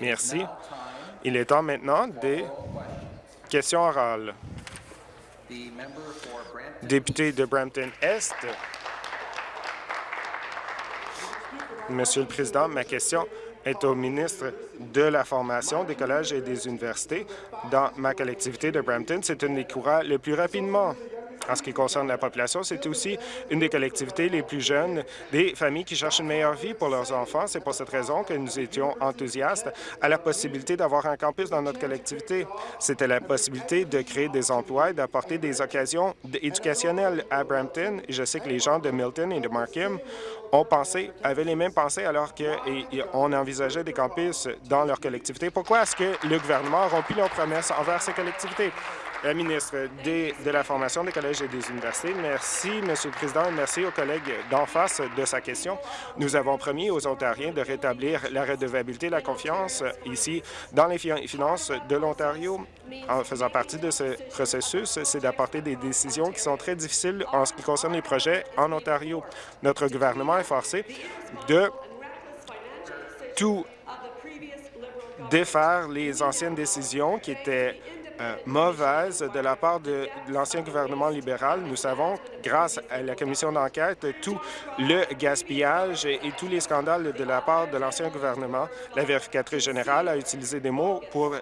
Merci. Il est temps maintenant des questions orales. Député de Brampton-Est. Monsieur le Président, ma question est au ministre de la Formation des collèges et des universités. Dans ma collectivité de Brampton, c'est une des courants le plus rapidement en ce qui concerne la population. C'est aussi une des collectivités les plus jeunes des familles qui cherchent une meilleure vie pour leurs enfants. C'est pour cette raison que nous étions enthousiastes à la possibilité d'avoir un campus dans notre collectivité. C'était la possibilité de créer des emplois et d'apporter des occasions éducationnelles à Brampton. je sais que les gens de Milton et de Markham ont pensé, avaient les mêmes pensées alors qu'on envisageait des campus dans leur collectivité. Pourquoi est-ce que le gouvernement a rompu leurs promesses envers ces collectivités? La ministre de la Formation des collèges et des universités. Merci, Monsieur le Président, et merci aux collègues d'en face de sa question. Nous avons promis aux Ontariens de rétablir la redevabilité et la confiance ici dans les finances de l'Ontario. En faisant partie de ce processus, c'est d'apporter des décisions qui sont très difficiles en ce qui concerne les projets en Ontario. Notre gouvernement est forcé de tout défaire les anciennes décisions qui étaient euh, mauvaise de la part de l'ancien gouvernement libéral. Nous savons, grâce à la commission d'enquête, tout le gaspillage et, tous les scandales de la part de l'ancien gouvernement. La vérificatrice générale a utilisé des mots pour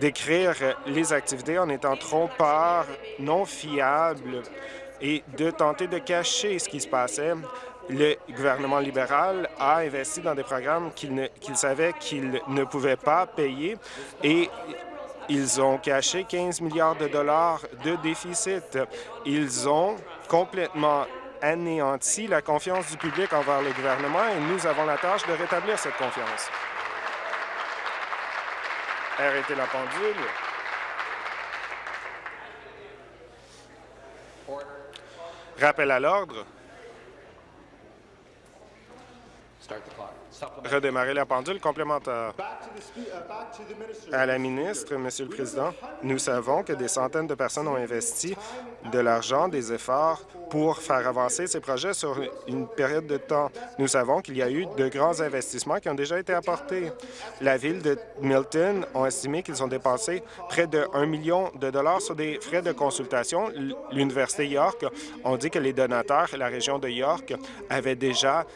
décrire les activités en étant trompeurs, non fiables et de tenter de cacher ce qui se passait le gouvernement libéral a investi dans des programmes qu'il savait qu'il ne pouvait pas payer et ils ont caché 15 milliards de dollars de déficit. Ils ont complètement anéanti la confiance du public envers le gouvernement et nous avons la tâche de rétablir cette confiance. Arrêtez la pendule. Rappel à l'ordre. Redémarrer la pendule complémentaire. À la ministre, Monsieur le Président, nous savons que des centaines de personnes ont investi de l'argent, des efforts pour faire avancer ces projets sur une période de temps. Nous savons qu'il y a eu de grands investissements qui ont déjà été apportés. La ville de Milton a estimé qu'ils ont dépensé près de 1 million de dollars sur des frais de consultation. L'Université York ont dit que les donateurs, la région de York, avaient déjà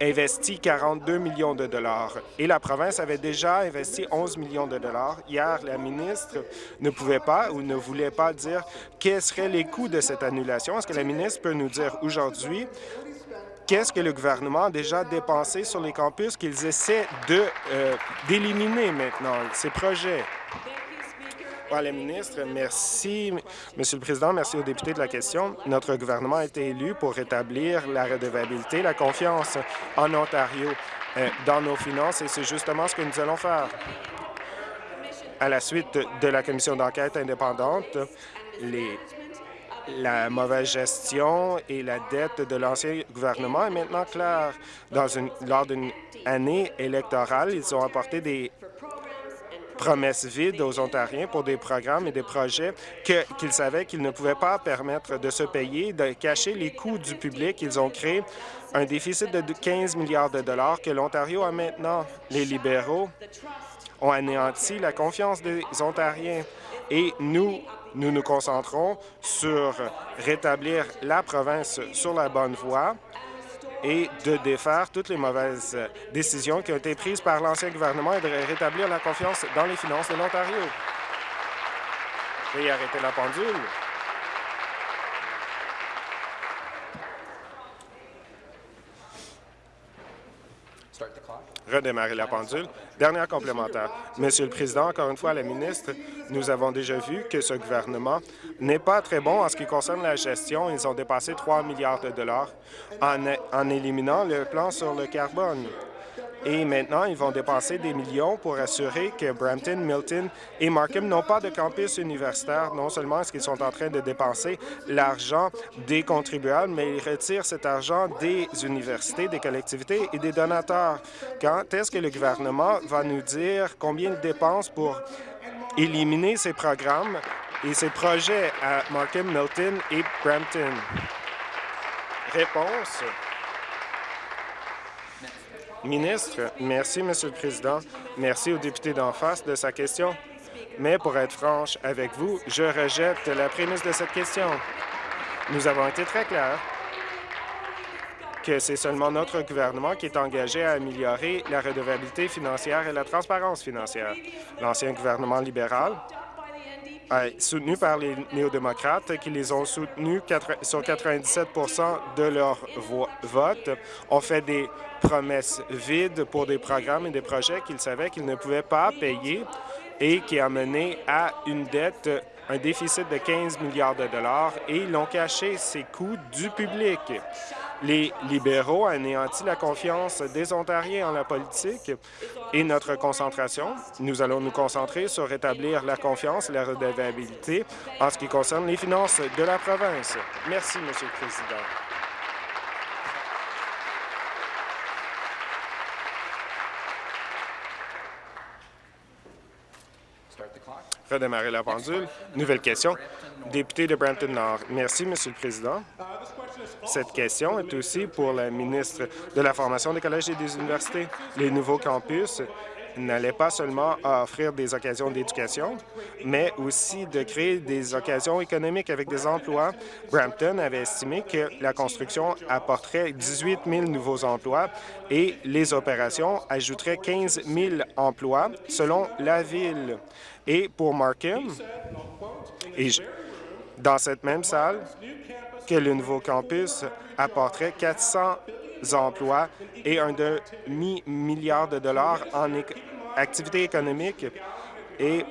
investi 42 millions de dollars et la province avait déjà investi 11 millions de dollars. Hier, la ministre ne pouvait pas ou ne voulait pas dire quels seraient les coûts de cette annulation. Est-ce que la ministre peut nous dire aujourd'hui qu'est-ce que le gouvernement a déjà dépensé sur les campus qu'ils essaient euh, d'éliminer maintenant, ces projets? Ministre. Merci, Monsieur le Président. Merci aux députés de la question. Notre gouvernement a été élu pour rétablir la redevabilité, la confiance en Ontario euh, dans nos finances et c'est justement ce que nous allons faire. À la suite de la commission d'enquête indépendante, les la mauvaise gestion et la dette de l'ancien gouvernement est maintenant claire. Dans une, lors d'une année électorale, ils ont apporté des promesses vides aux Ontariens pour des programmes et des projets qu'ils savaient qu'ils ne pouvaient pas permettre de se payer, de cacher les coûts du public. Ils ont créé un déficit de 15 milliards de dollars que l'Ontario a maintenant. Les libéraux ont anéanti la confiance des Ontariens et nous, nous nous concentrons sur rétablir la province sur la bonne voie et de défaire toutes les mauvaises décisions qui ont été prises par l'ancien gouvernement et de rétablir la confiance dans les finances de l'Ontario. Veuillez arrêter la pendule. Redémarrer la pendule. Dernière complémentaire. Monsieur le Président, encore une fois, la ministre, nous avons déjà vu que ce gouvernement n'est pas très bon en ce qui concerne la gestion. Ils ont dépassé 3 milliards de dollars en, en éliminant le plan sur le carbone. Et maintenant, ils vont dépenser des millions pour assurer que Brampton, Milton et Markham n'ont pas de campus universitaire. Non seulement est-ce qu'ils sont en train de dépenser l'argent des contribuables, mais ils retirent cet argent des universités, des collectivités et des donateurs. Quand est-ce que le gouvernement va nous dire combien il dépense pour éliminer ces programmes et ces projets à Markham, Milton et Brampton? Réponse. Ministre, merci, Monsieur le Président. Merci au député d'en face de sa question. Mais pour être franche avec vous, je rejette la prémisse de cette question. Nous avons été très clairs que c'est seulement notre gouvernement qui est engagé à améliorer la redevabilité financière et la transparence financière. L'ancien gouvernement libéral soutenu par les néo-démocrates, qui les ont soutenus sur 97% de leur vote, ont fait des promesses vides pour des programmes et des projets qu'ils savaient qu'ils ne pouvaient pas payer et qui a mené à une dette, un déficit de 15 milliards de dollars et ils ont caché ces coûts du public. Les libéraux ont anéanti la confiance des Ontariens en la politique et notre concentration. Nous allons nous concentrer sur rétablir la confiance et la redevabilité en ce qui concerne les finances de la province. Merci, Monsieur le Président. Redémarrer la pendule. Nouvelle question. Député de Brampton Nord. Merci, Monsieur le Président. Cette question est aussi pour la ministre de la Formation des collèges et des universités. Les nouveaux campus n'allaient pas seulement offrir des occasions d'éducation, mais aussi de créer des occasions économiques avec des emplois. Brampton avait estimé que la construction apporterait 18 000 nouveaux emplois et les opérations ajouteraient 15 000 emplois selon la ville. Et pour Markham, dans cette même salle, que le nouveau campus apporterait 400 emplois et un demi-milliard de dollars en activité économique. Et,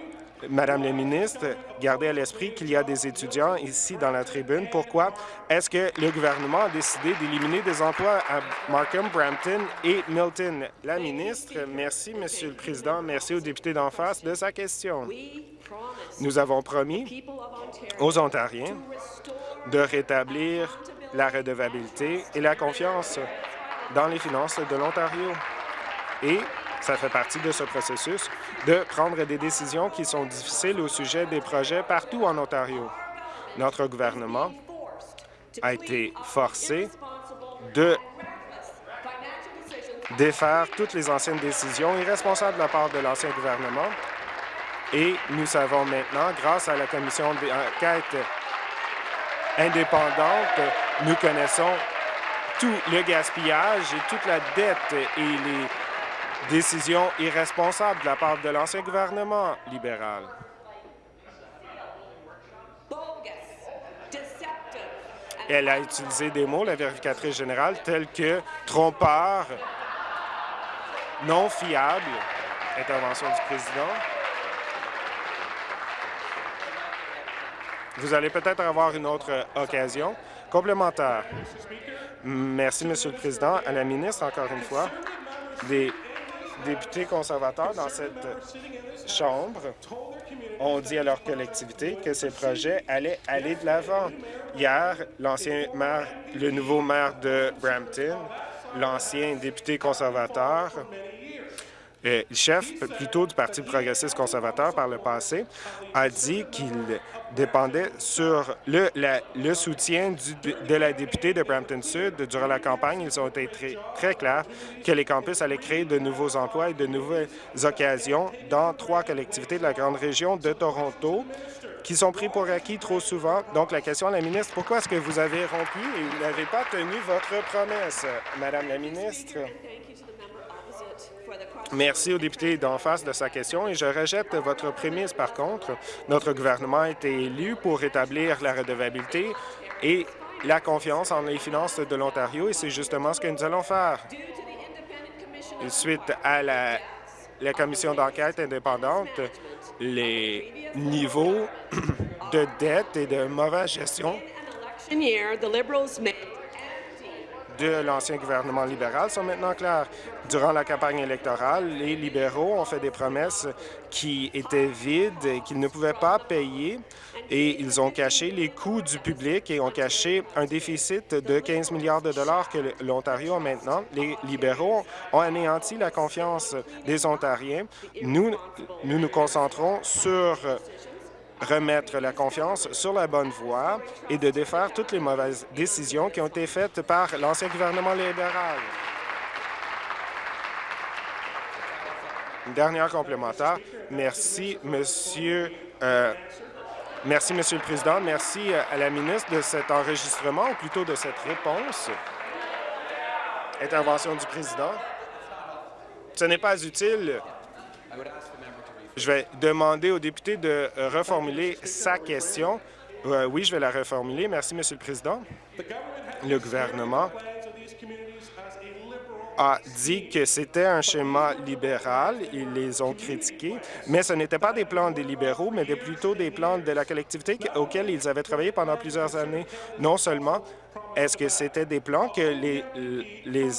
Madame la ministre, gardez à l'esprit qu'il y a des étudiants ici dans la tribune. Pourquoi? Est-ce que le gouvernement a décidé d'éliminer des emplois à Markham, Brampton et Milton? La ministre, merci, Monsieur le Président. Merci au député d'en face de sa question. Nous avons promis aux Ontariens de rétablir la redevabilité et la confiance dans les finances de l'Ontario. Et ça fait partie de ce processus de prendre des décisions qui sont difficiles au sujet des projets partout en Ontario. Notre gouvernement a été forcé de défaire toutes les anciennes décisions irresponsables de la part de l'ancien gouvernement. Et nous savons maintenant, grâce à la commission d'enquête indépendante, nous connaissons tout le gaspillage et toute la dette et les décisions irresponsables de la part de l'ancien gouvernement libéral. Elle a utilisé des mots, la vérificatrice générale, tels que trompeur, non fiable, intervention du président. Vous allez peut-être avoir une autre occasion complémentaire. Merci, Monsieur le Président. À la ministre, encore une fois, des députés conservateurs dans cette Chambre ont dit à leur collectivité que ces projets allaient aller de l'avant. Hier, le nouveau maire de Brampton, l'ancien député conservateur, euh, chef plutôt du Parti progressiste conservateur par le passé, a dit qu'il dépendait sur le, le soutien de la députée de Brampton Sud. Durant la campagne, ils ont été très, très clairs que les campus allaient créer de nouveaux emplois et de nouvelles occasions dans trois collectivités de la grande région de Toronto qui sont pris pour acquis trop souvent. Donc, la question à la ministre, pourquoi est-ce que vous avez rompu et vous n'avez pas tenu votre promesse? Madame la ministre? Merci au député d'en face de sa question et je rejette votre prémisse. Par contre, notre gouvernement a été élu pour rétablir la redevabilité et la confiance en les finances de l'Ontario et c'est justement ce que nous allons faire. Suite à la, la commission d'enquête indépendante, les niveaux de dette et de mauvaise gestion de l'ancien gouvernement libéral sont maintenant clairs. Durant la campagne électorale, les libéraux ont fait des promesses qui étaient vides et qu'ils ne pouvaient pas payer et ils ont caché les coûts du public et ont caché un déficit de 15 milliards de dollars que l'Ontario a maintenant. Les libéraux ont anéanti la confiance des Ontariens. Nous, nous nous concentrons sur remettre la confiance sur la bonne voie et de défaire toutes les mauvaises décisions qui ont été faites par l'ancien gouvernement libéral. Une dernière complémentaire. Merci, Monsieur. Euh, merci, Monsieur le Président. Merci euh, à la ministre de cet enregistrement, ou plutôt de cette réponse. Intervention du Président. Ce n'est pas utile. Je vais demander au député de reformuler sa question. Euh, oui, je vais la reformuler. Merci, Monsieur le Président. Le gouvernement a dit que c'était un schéma libéral. Ils les ont critiqués, mais ce n'était pas des plans des libéraux, mais plutôt des plans de la collectivité auxquels ils avaient travaillé pendant plusieurs années. Non seulement est-ce que c'était des plans que les, les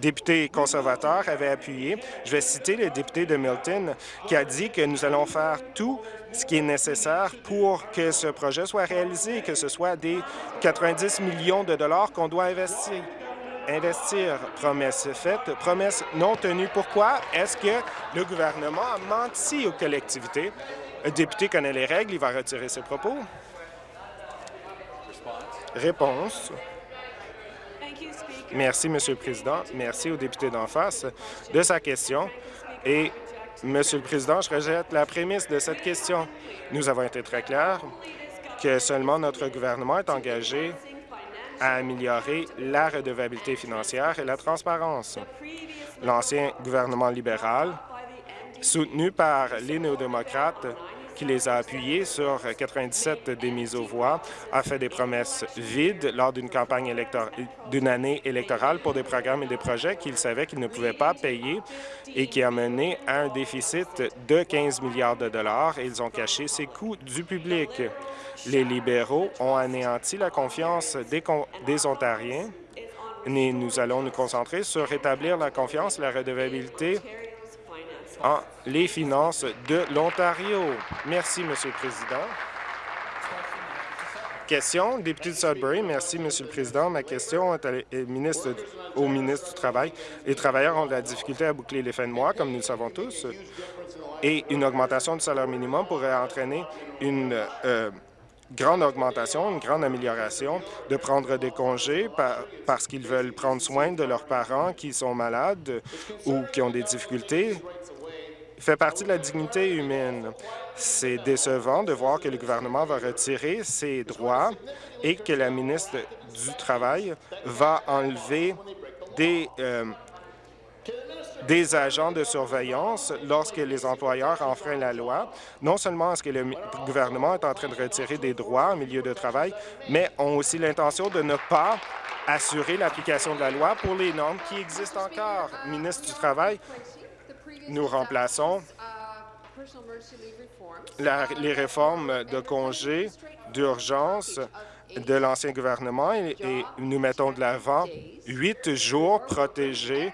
députés conservateurs avaient appuyés. Je vais citer le député de Milton qui a dit que nous allons faire tout ce qui est nécessaire pour que ce projet soit réalisé, que ce soit des 90 millions de dollars qu'on doit investir investir. Promesse faite, promesse non tenue. Pourquoi? Est-ce que le gouvernement a menti aux collectivités? Le député connaît les règles, il va retirer ses propos. Réponse. Merci, Monsieur le Président. Merci au député d'en face de sa question. Et, Monsieur le Président, je rejette la prémisse de cette question. Nous avons été très clairs que seulement notre gouvernement est engagé à améliorer la redevabilité financière et la transparence. L'ancien gouvernement libéral, soutenu par les néo-démocrates, qui les a appuyés sur 97 des mises aux voix, a fait des promesses vides lors d'une campagne d'une année électorale pour des programmes et des projets qu'il savait qu'il ne pouvait pas payer et qui a mené à un déficit de 15 milliards de dollars ils ont caché ces coûts du public. Les libéraux ont anéanti la confiance des, des Ontariens et nous allons nous concentrer sur rétablir la confiance la redevabilité en les finances de l'Ontario. Merci, Monsieur le Président. Question, député de Sudbury. Merci, Monsieur le Président. Ma question est au ministre du Travail. Les travailleurs ont de la difficulté à boucler les fins de mois, comme nous le savons tous, et une augmentation du salaire minimum pourrait entraîner une euh, grande augmentation, une grande amélioration de prendre des congés parce qu'ils veulent prendre soin de leurs parents qui sont malades ou qui ont des difficultés fait partie de la dignité humaine. C'est décevant de voir que le gouvernement va retirer ses droits et que la ministre du Travail va enlever des, euh, des agents de surveillance lorsque les employeurs enfreignent la loi. Non seulement est-ce que le gouvernement est en train de retirer des droits en milieu de travail, mais ont aussi l'intention de ne pas assurer l'application de la loi pour les normes qui existent encore. Ministre du Travail, nous remplaçons les réformes de congés d'urgence de l'ancien gouvernement et, nous mettons de l'avant huit jours protégés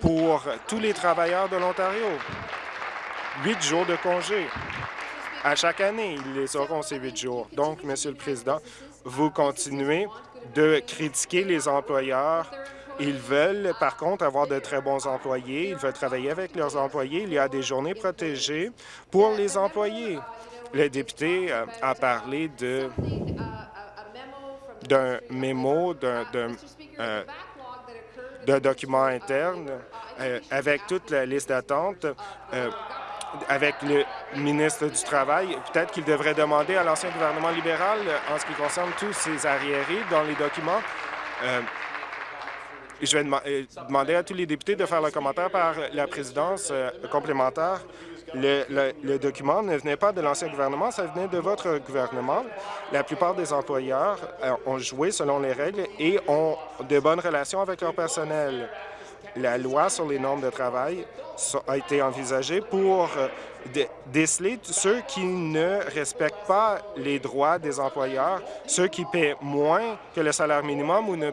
pour tous les travailleurs de l'Ontario. Huit jours de congés. À chaque année, ils les auront, ces huit jours. Donc, Monsieur le Président, vous continuez de critiquer les employeurs ils veulent, par contre, avoir de très bons employés. Ils veulent travailler avec leurs employés. Il y a des journées protégées pour les employés. Le député euh, a parlé d'un mémo, d'un euh, document interne euh, avec toute la liste d'attente avec le ministre du Travail. Peut-être qu'il devrait demander à l'ancien gouvernement libéral, en ce qui concerne tous ces arriérés dans les documents, je vais demander à tous les députés de faire le commentaire par la présidence euh, complémentaire. Le, document ne venait pas de l'ancien gouvernement, ça venait de votre gouvernement. La plupart des employeurs euh, ont joué selon les règles et ont de bonnes relations avec leur personnel. La loi sur les normes de travail a été envisagée pour déceler ceux qui ne respectent pas les droits des employeurs, ceux qui paient moins que le salaire minimum ou ne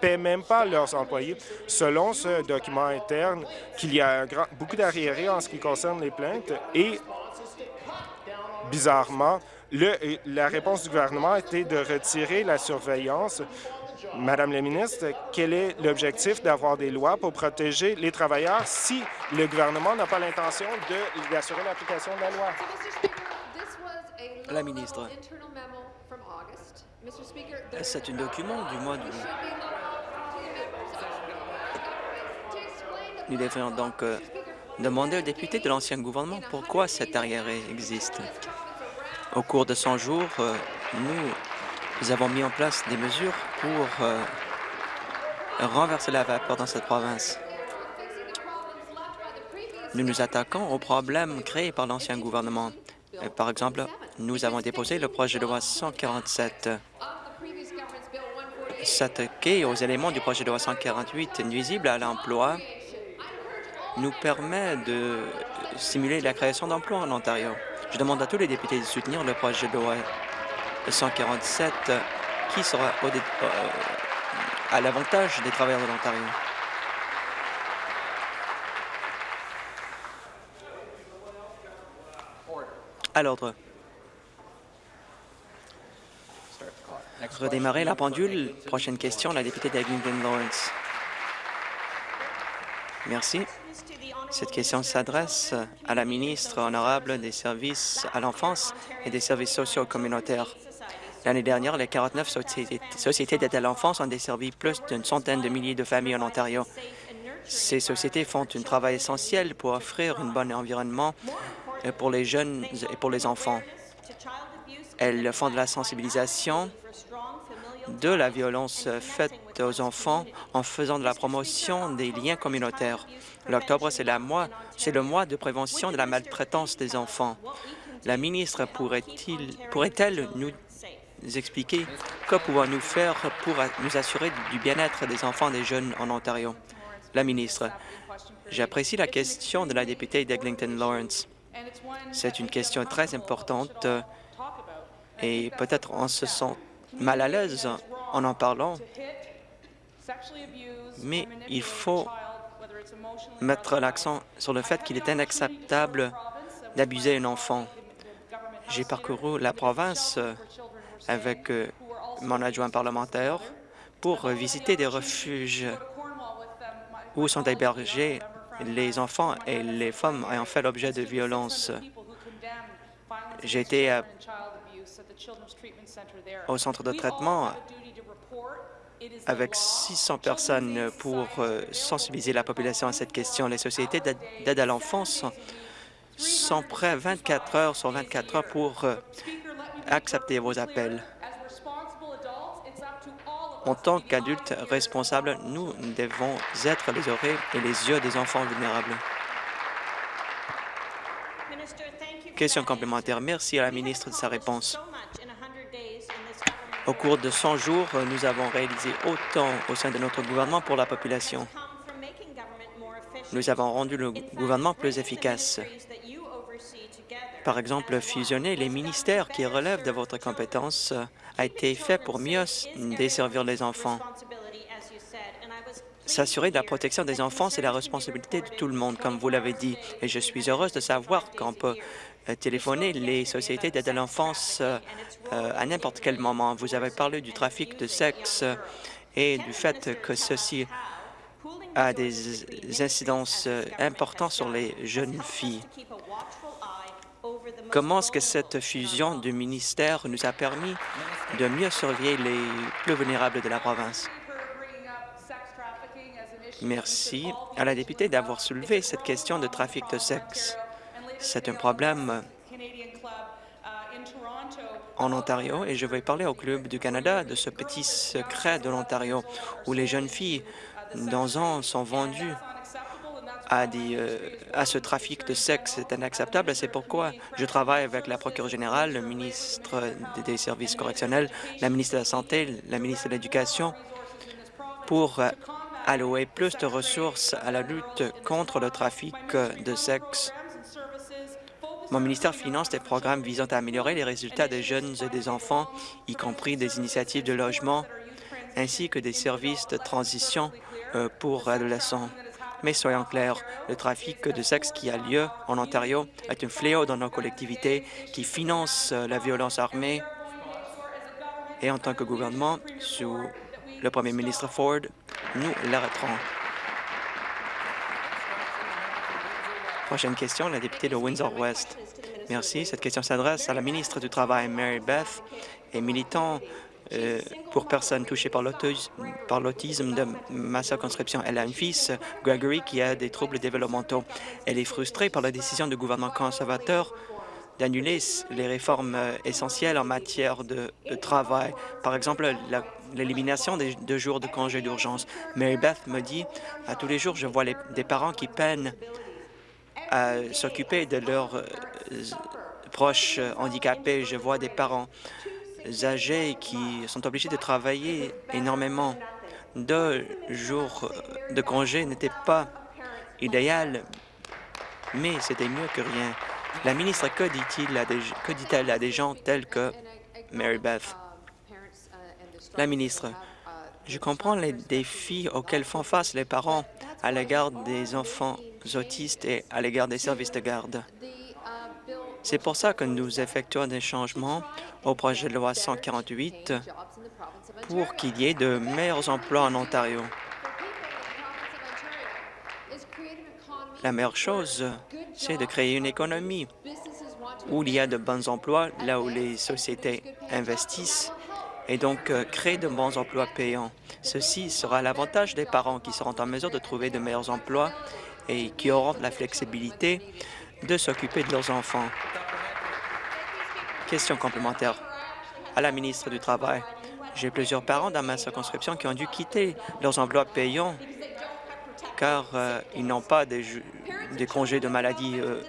paient même pas leurs employés. Selon ce document interne, qu'il y a beaucoup d'arriérés en ce qui concerne les plaintes et, bizarrement, la réponse du gouvernement été de retirer la surveillance Madame la ministre, quel est l'objectif d'avoir des lois pour protéger les travailleurs si le gouvernement n'a pas l'intention d'assurer l'application de la loi? La ministre. C'est un document du mois de... Nous devons donc euh, demander aux députés de l'ancien gouvernement pourquoi cette arriéré existe. Au cours de 100 jours, euh, nous avons mis en place des mesures pour euh, renverser la vapeur dans cette province. Nous nous attaquons aux problèmes créés par l'ancien gouvernement. Euh, Par exemple, nous avons déposé le projet de loi 147 s'attaquer aux éléments du projet de loi 148 nuisibles à l'emploi nous permet de stimuler la création d'emplois en Ontario. Je demande à tous les députés de soutenir le projet de loi 147 qui sera au euh, à l'avantage des travailleurs de l'Ontario? À l'ordre. Redémarrer la pendule. Prochaine question, la députée d'Eglinton Lawrence. Merci. Cette question s'adresse à la ministre honorable des services à l'enfance et des services sociaux communautaires. L'année dernière, les 49 sociétés, d'aide à l'enfance ont desservi plus d'une centaine de milliers de familles en Ontario. Ces sociétés font un travail essentiel pour offrir un bon environnement euh, pour les jeunes et pour les enfants. Elles font de la sensibilisation de la violence faite aux enfants en faisant de la promotion des liens communautaires. L'octobre, c'est le mois de prévention de la maltraitance des enfants. La ministre pourrait-elle nous expliquer que pouvons-nous faire pour nous assurer du bien-être des enfants et des jeunes en Ontario? La ministre, j'apprécie la question de la députée d'Eglinton Lawrence. C'est une question très importante euh, et peut-être on se sent mal à l'aise en en parlant, mais il faut mettre l'accent sur le fait qu'il est inacceptable d'abuser un enfant. J'ai parcouru la province euh, avec euh, mon adjoint parlementaire pour euh, visiter des refuges où sont hébergés les enfants et les femmes ayant fait l'objet de violences. J'ai été à- au centre de traitement avec 600 personnes pour euh, sensibiliser la population à cette question. Les sociétés d'aide à l'enfance sont prêts 24 heures sur 24 heures pour euh, accepter vos appels. En tant qu'adultes responsables, nous devons être les oreilles et les yeux des enfants vulnérables. Question complémentaire. Merci à la ministre de sa réponse. Au cours de 100 jours, nous avons réalisé autant au sein de notre gouvernement pour la population. Nous avons rendu le gouvernement plus efficace. Par exemple, fusionner les ministères qui relèvent de votre compétence a été fait pour mieux desservir les enfants. S'assurer de la protection des enfants, c'est la responsabilité de tout le monde, comme vous l'avez dit, et je suis heureuse de savoir qu'on peut euh, téléphoner les sociétés d'aide à l'enfance euh, euh, à n'importe quel moment. Vous avez parlé du trafic de sexe et du fait que ceci a des incidences importantes sur les jeunes filles. Comment est-ce que cette fusion du ministère nous a permis de mieux surveiller les plus vulnérables de la province? Merci à la députée d'avoir soulevé cette question de trafic de sexe. C'est un problème en Ontario et je vais parler au Club du Canada de ce petit secret de l'Ontario où les jeunes filles dans un sont vendues euh, à ce trafic de sexe. C'est inacceptable. C'est pourquoi je travaille avec la procureure générale, le ministre des Services correctionnels, la ministre de la Santé, la ministre de l'Éducation pour euh, allouer plus de ressources à la lutte contre le trafic de sexe. Mon ministère finance des programmes visant à améliorer les résultats des jeunes et des enfants, y compris des initiatives de logement, ainsi que des services de transition euh, pour adolescents. Mais soyons clairs, le trafic de sexe qui a lieu en Ontario est un fléau dans nos collectivités qui finance la violence armée. Et en tant que gouvernement, sous le premier ministre Ford, nous l'arrêterons. Prochaine question, la députée de Windsor-West. Merci. Cette question s'adresse à la ministre du Travail, Mary Beth, et militant pour personnes touchées par l'autisme de ma circonscription. Elle a un fils, Gregory, qui a des troubles développementaux. Elle est frustrée par la décision du gouvernement conservateur d'annuler les réformes euh, essentielles en matière de, travail. Par exemple, l'élimination des deux jours de congé d'urgence. Mary Beth me dit, à tous les jours, je vois des parents qui peinent à s'occuper de leurs euh, proches handicapés. Je vois des parents âgés qui sont obligés de travailler énormément. Deux jours de congé n'étaient pas idéal, mais c'était mieux que rien. La ministre, que dit-elle à, des gens tels que Mary Beth? La ministre, je comprends les défis auxquels font face les parents à l'égard des enfants autistes et à l'égard des services de garde. C'est pour ça que nous effectuons des changements au projet de loi 148 pour qu'il y ait de meilleurs emplois en Ontario. La meilleure chose, c'est de créer une économie où il y a de bons emplois, là où les sociétés investissent, et donc euh, créer de bons emplois payants. Ceci sera l'avantage des parents qui seront en mesure de trouver de meilleurs emplois et qui auront la flexibilité de s'occuper de leurs enfants. Question complémentaire à la ministre du Travail. J'ai plusieurs parents dans ma circonscription qui ont dû quitter leurs emplois payants car euh, ils n'ont pas des, congés de maladie euh,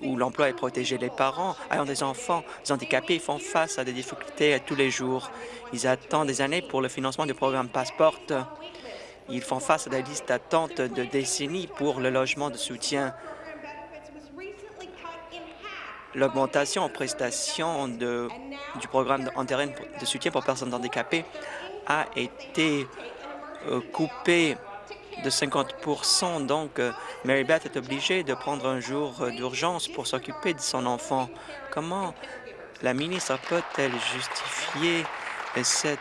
où l'emploi est protégé. Les parents ayant des enfants handicapés font face à des difficultés tous les jours. Ils attendent des années pour le financement du programme Passport. Ils font face à des listes d'attente de décennies pour le logement de soutien. L'augmentation en prestations du programme terrain de soutien pour personnes handicapées a été euh, coupée de 50% donc euh, Mary Beth est obligée de prendre un jour euh, d'urgence pour s'occuper de son enfant. Comment la ministre peut-elle justifier cette,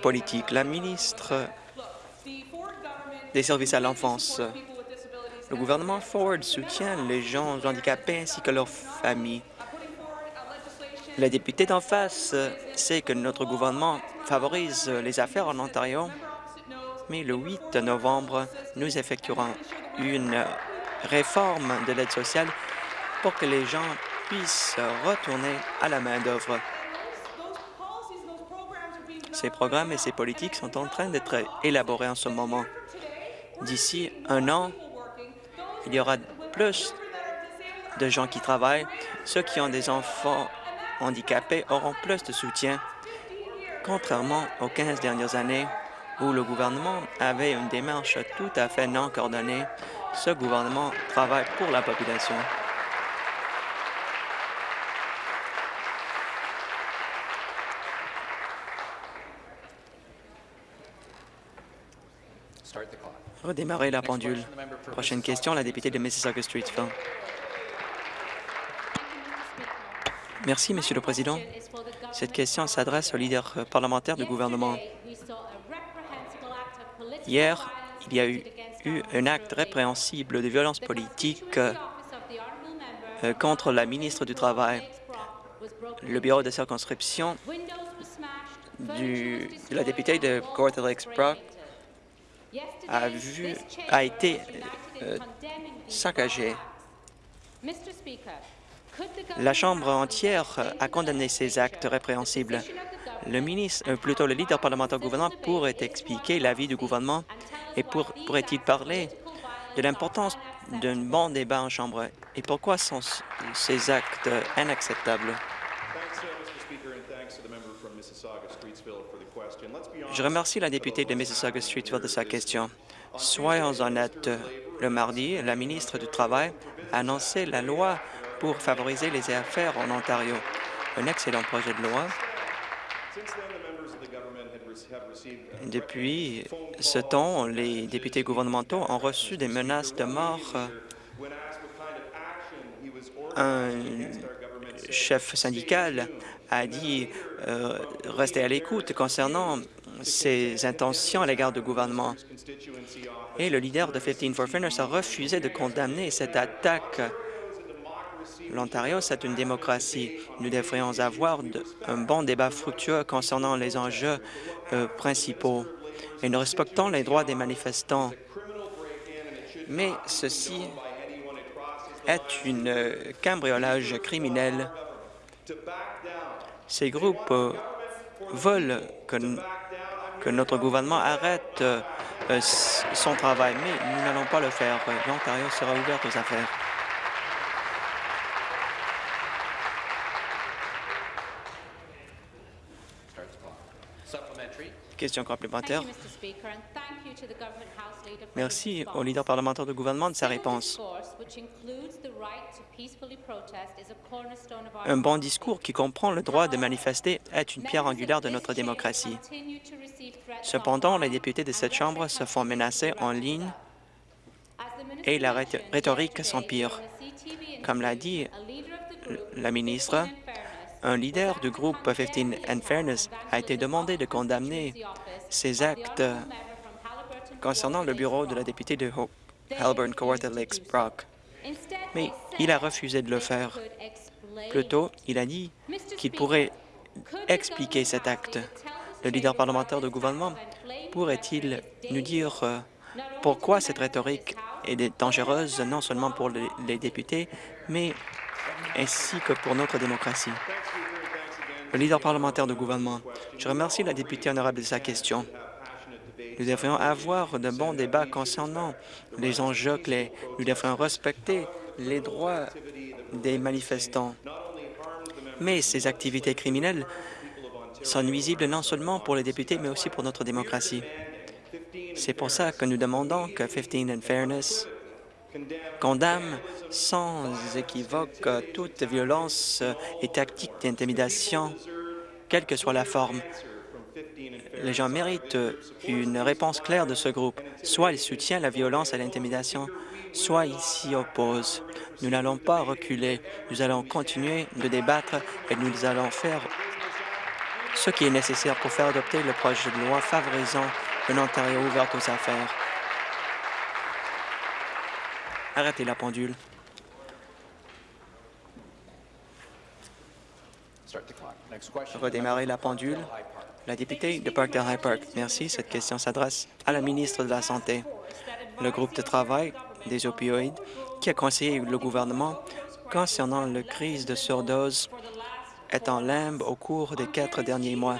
politique? La ministre des services à l'enfance. Le gouvernement Ford soutient les gens handicapés ainsi que leurs familles. La députée d'en face sait que notre gouvernement favorise les affaires en Ontario, mais le 8 novembre, nous effectuerons une réforme de l'aide sociale pour que les gens puissent retourner à la main-d'œuvre. Ces programmes et ces politiques sont en train d'être élaborés en ce moment. D'ici un an, il y aura plus de gens qui travaillent. Ceux qui ont des enfants handicapés auront plus de soutien, contrairement aux 15 dernières années où le gouvernement avait une démarche tout à fait non coordonnée. Ce gouvernement travaille pour la population. Redémarrer la pendule. Prochaine question, la députée de Mississauga-Streetsville. Merci, Monsieur le Président. Cette question s'adresse au leader parlementaire du gouvernement. Hier, il y a eu, un acte répréhensible de violence politique euh, contre la ministre du Travail. Le bureau de circonscription de la députée de Gortha Brock a, été euh, saccagé. La Chambre entière a condamné ces actes répréhensibles. Le ministre, euh, plutôt le leader parlementaire gouvernement pourrait expliquer l'avis du gouvernement et pourrait-il parler de l'importance d'un bon débat en Chambre et pourquoi sont ces actes inacceptables? Je remercie la députée de Mississauga-Streetsville de sa question. Soyons honnêtes. Le mardi, la ministre du Travail a annoncé la loi pour favoriser les affaires en Ontario. Un excellent projet de loi. Depuis ce temps, les députés gouvernementaux ont reçu des menaces de mort. Un chef syndical a dit euh, rester à l'écoute concernant ses intentions à l'égard du gouvernement. Et le leader de 15 for Fairness a refusé de condamner cette attaque l'Ontario, c'est une démocratie. Nous devrions avoir un bon débat fructueux concernant les enjeux euh, principaux et nous respectons les droits des manifestants. Mais ceci est une euh, cambriolage criminel. Ces groupes euh, veulent que, que, notre gouvernement arrête son travail, mais nous n'allons pas le faire. L'Ontario sera ouvert aux affaires. Question complémentaire. Merci au leader parlementaire du gouvernement de sa réponse. Un bon discours qui comprend le droit de manifester est une pierre angulaire de notre démocratie. Cependant, les députés de cette Chambre se font menacer en ligne et la rhétorique s'empire. Comme l'a dit la ministre, un leader du groupe 15 and Fairness a été demandé de condamner ces actes concernant le bureau de la députée de Halburn Kawartha Lakes Brock. Mais il a refusé de le faire. Plutôt, il a dit qu'il pourrait expliquer cet acte. Le leader parlementaire du gouvernement pourrait-il nous dire euh, pourquoi cette rhétorique est dangereuse non seulement pour les députés, mais ainsi que pour notre démocratie? Le leader parlementaire du gouvernement, je remercie la députée honorable de sa question. Nous devrions avoir de bons débats concernant les enjeux clés. Nous devrions respecter les droits des manifestants. Mais ces activités criminelles sont nuisibles non seulement pour les députés, mais aussi pour notre démocratie. C'est pour ça que nous demandons que 15 and Fairness condamne sans équivoque toute violence et tactique d'intimidation, quelle que soit la forme. Les gens méritent une réponse claire de ce groupe. Soit ils soutiennent la violence et l'intimidation, soit ils s'y opposent. Nous n'allons pas reculer. Nous allons continuer de débattre et nous allons faire ce qui est nécessaire pour faire adopter le projet de loi favorisant une Ontario ouverte aux affaires. Arrêtez la pendule. Redémarrer la pendule. La députée de Parkdale-High Park. Merci. Cette question s'adresse à la ministre de la Santé. Le groupe de travail des opioïdes qui a conseillé le gouvernement concernant la crise de surdose est en limbe au cours des quatre derniers mois.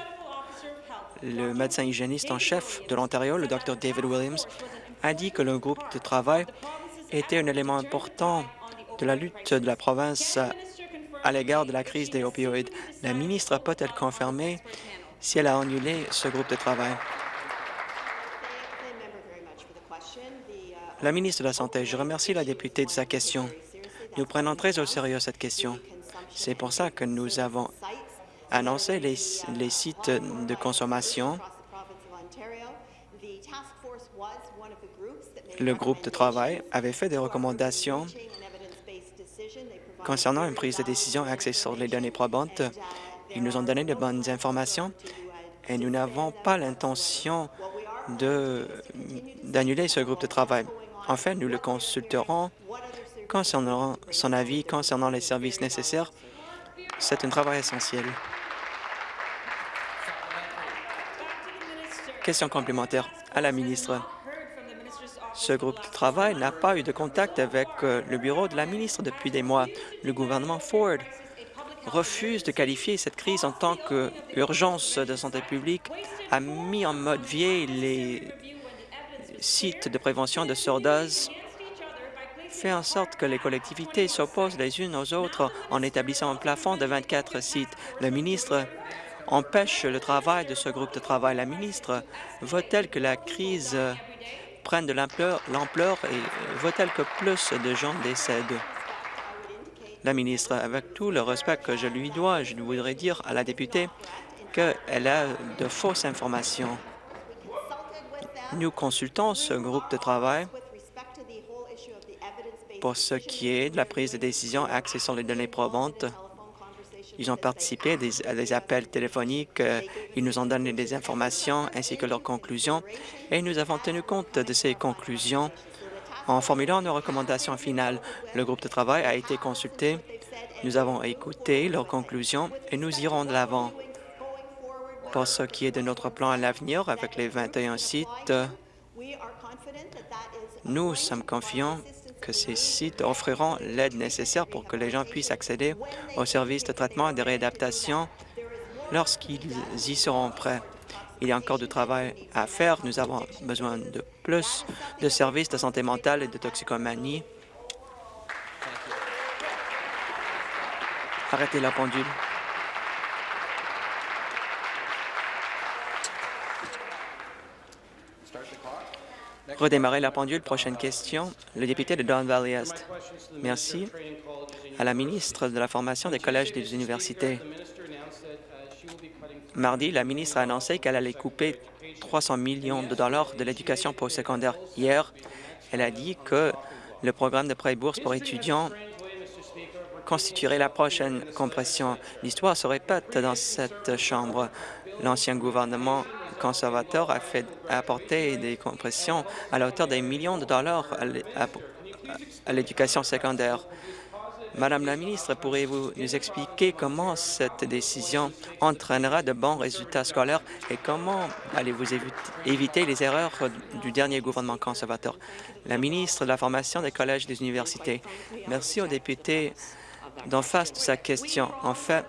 Le médecin hygiéniste en chef de l'Ontario, le Dr David Williams, a dit que le groupe de travail était un élément important de la lutte de la province à l'égard de la crise des opioïdes. La ministre peut-elle confirmer si elle a annulé ce groupe de travail? La ministre de la Santé, je remercie la députée de sa question. Nous prenons très au sérieux cette question. C'est pour ça que nous avons annoncé les, les sites de consommation le groupe de travail avait fait des recommandations concernant une prise de décision axée sur les données probantes. Ils nous ont donné de bonnes informations et nous n'avons pas l'intention d'annuler ce groupe de travail. Enfin, nous le consulterons concernant son avis concernant les services nécessaires. C'est un travail essentiel. Question complémentaire à la ministre. Ce groupe de travail n'a pas eu de contact avec euh, le bureau de la ministre depuis des mois. Le gouvernement Ford refuse de qualifier cette crise en tant qu'urgence de santé publique, a mis en mode vieil les sites de prévention de surdose, fait en sorte que les collectivités s'opposent les unes aux autres en établissant un plafond de 24 sites. Le ministre empêche le travail de ce groupe de travail. La ministre veut-elle que la crise prennent de l'ampleur et vaut-elle que plus de gens décèdent? La ministre, avec tout le respect que je lui dois, je voudrais dire à la députée qu'elle a de fausses informations. Nous consultons ce groupe de travail pour ce qui est de la prise de décision axée sur les données probantes ils ont participé à des, appels téléphoniques, euh, ils nous ont donné des informations ainsi que leurs conclusions, et nous avons tenu compte de ces conclusions en formulant nos recommandations finales. Le groupe de travail a été consulté Nous avons écouté leurs conclusions et nous irons de l'avant. Pour ce qui est de notre plan à l'avenir avec les 21 sites, nous sommes confiants que ces sites offriront l'aide nécessaire pour que les gens puissent accéder aux services de traitement et de réadaptation lorsqu'ils y seront prêts. Il y a encore du travail à faire. Nous avons besoin de plus de services de santé mentale et de toxicomanie. Arrêtez la pendule. Redémarrer la pendule. Prochaine question. Le député de Don Valley Est. Merci à la ministre de la Formation des collèges et des universités. Mardi, la ministre a annoncé qu'elle allait couper 300 millions de dollars de l'éducation postsecondaire. Hier, elle a dit que le programme de prêt bourse pour étudiants constituerait la prochaine compression. L'histoire se répète dans cette Chambre. L'ancien gouvernement conservateur a, fait, apporté des compressions à la hauteur des millions de dollars à l'éducation secondaire. Madame la ministre, pourriez-vous nous expliquer comment cette décision entraînera de bons résultats scolaires et comment allez-vous éviter les erreurs du dernier gouvernement conservateur? La ministre de la Formation des collèges et des universités. Merci aux députés d'en face de sa question. En fait,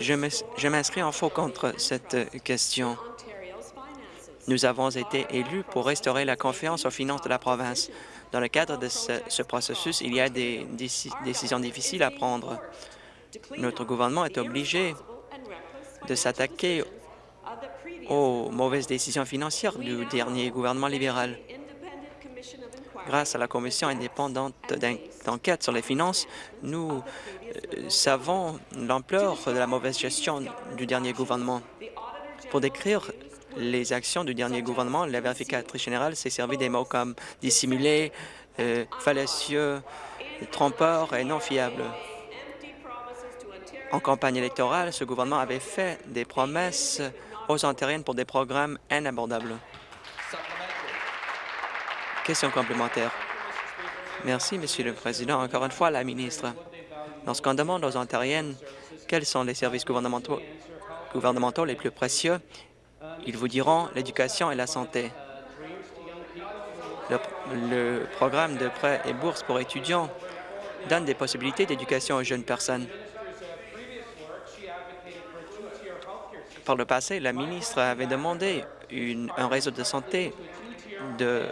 je m'inscris en faux contre cette question. Nous avons été élus pour restaurer la confiance aux finances de la province. Dans le cadre de ce, processus, il y a des décisions difficiles à prendre. Notre gouvernement est obligé de s'attaquer aux mauvaises décisions financières du dernier gouvernement libéral. Grâce à la commission indépendante d'enquête sur les finances, nous euh, savons l'ampleur de la mauvaise gestion du dernier gouvernement. Pour décrire les actions du dernier gouvernement, la vérificatrice générale s'est servi des mots comme dissimulé, euh, fallacieux, trompeur et non fiable. En campagne électorale, ce gouvernement avait fait des promesses aux Ontariennes pour des programmes inabordables. Question complémentaire. Merci, Monsieur le Président. Encore une fois, la ministre. Lorsqu'on demande aux Ontariennes quels sont les services gouvernementaux, gouvernementaux les plus précieux, ils vous diront l'éducation et la santé. Le, programme de prêts et bourses pour étudiants donne des possibilités d'éducation aux jeunes personnes. Par le passé, la ministre avait demandé un réseau de santé de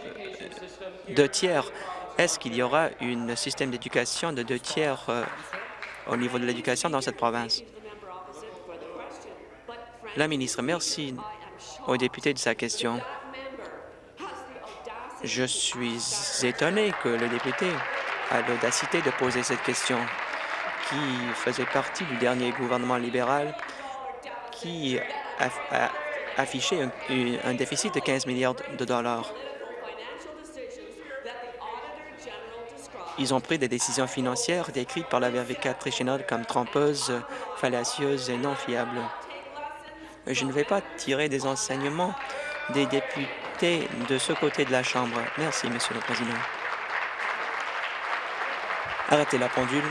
deux tiers. Est-ce qu'il y aura un système d'éducation de deux tiers euh, au niveau de l'éducation dans cette province? La ministre, merci au député de sa question. Je suis étonné que le député a l'audacité de poser cette question, qui faisait partie du dernier gouvernement libéral qui a, affiché un, un déficit de 15 milliards de dollars. Ils ont pris des décisions financières décrites par la vérificatrice générale comme trompeuses, fallacieuses et non fiables. Je ne vais pas tirer des enseignements des députés de ce côté de la Chambre. Merci, Monsieur le Président. Arrêtez la pendule.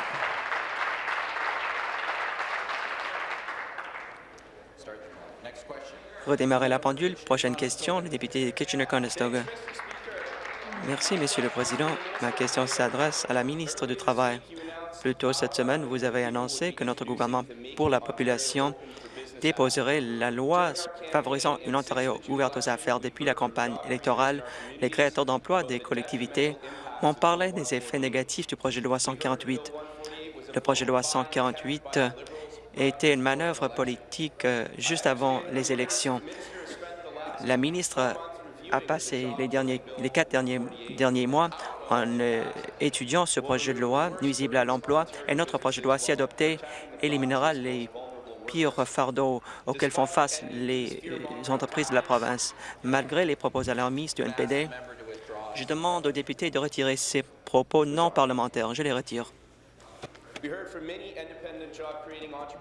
Redémarrer la pendule. Prochaine question, le député Kitchener-Conestoga. Merci, Monsieur le Président. Ma question s'adresse à la ministre du Travail. Plus tôt cette semaine, vous avez annoncé que notre gouvernement pour la population déposerait la loi favorisant une Ontario ouverte aux affaires depuis la campagne électorale. Les créateurs d'emplois des collectivités m'ont parlé des effets négatifs du projet de loi 148. Le projet de loi 148 était une manœuvre politique euh, juste avant les élections. La ministre a passé les, quatre derniers, derniers mois en euh, étudiant ce projet de loi nuisible à l'emploi et notre projet de loi, si adopté, éliminera les pire fardeau auquel font face les euh, entreprises de la province. Malgré les propos alarmistes du NPD, je demande aux députés de retirer ces propos non parlementaires. Je les retire.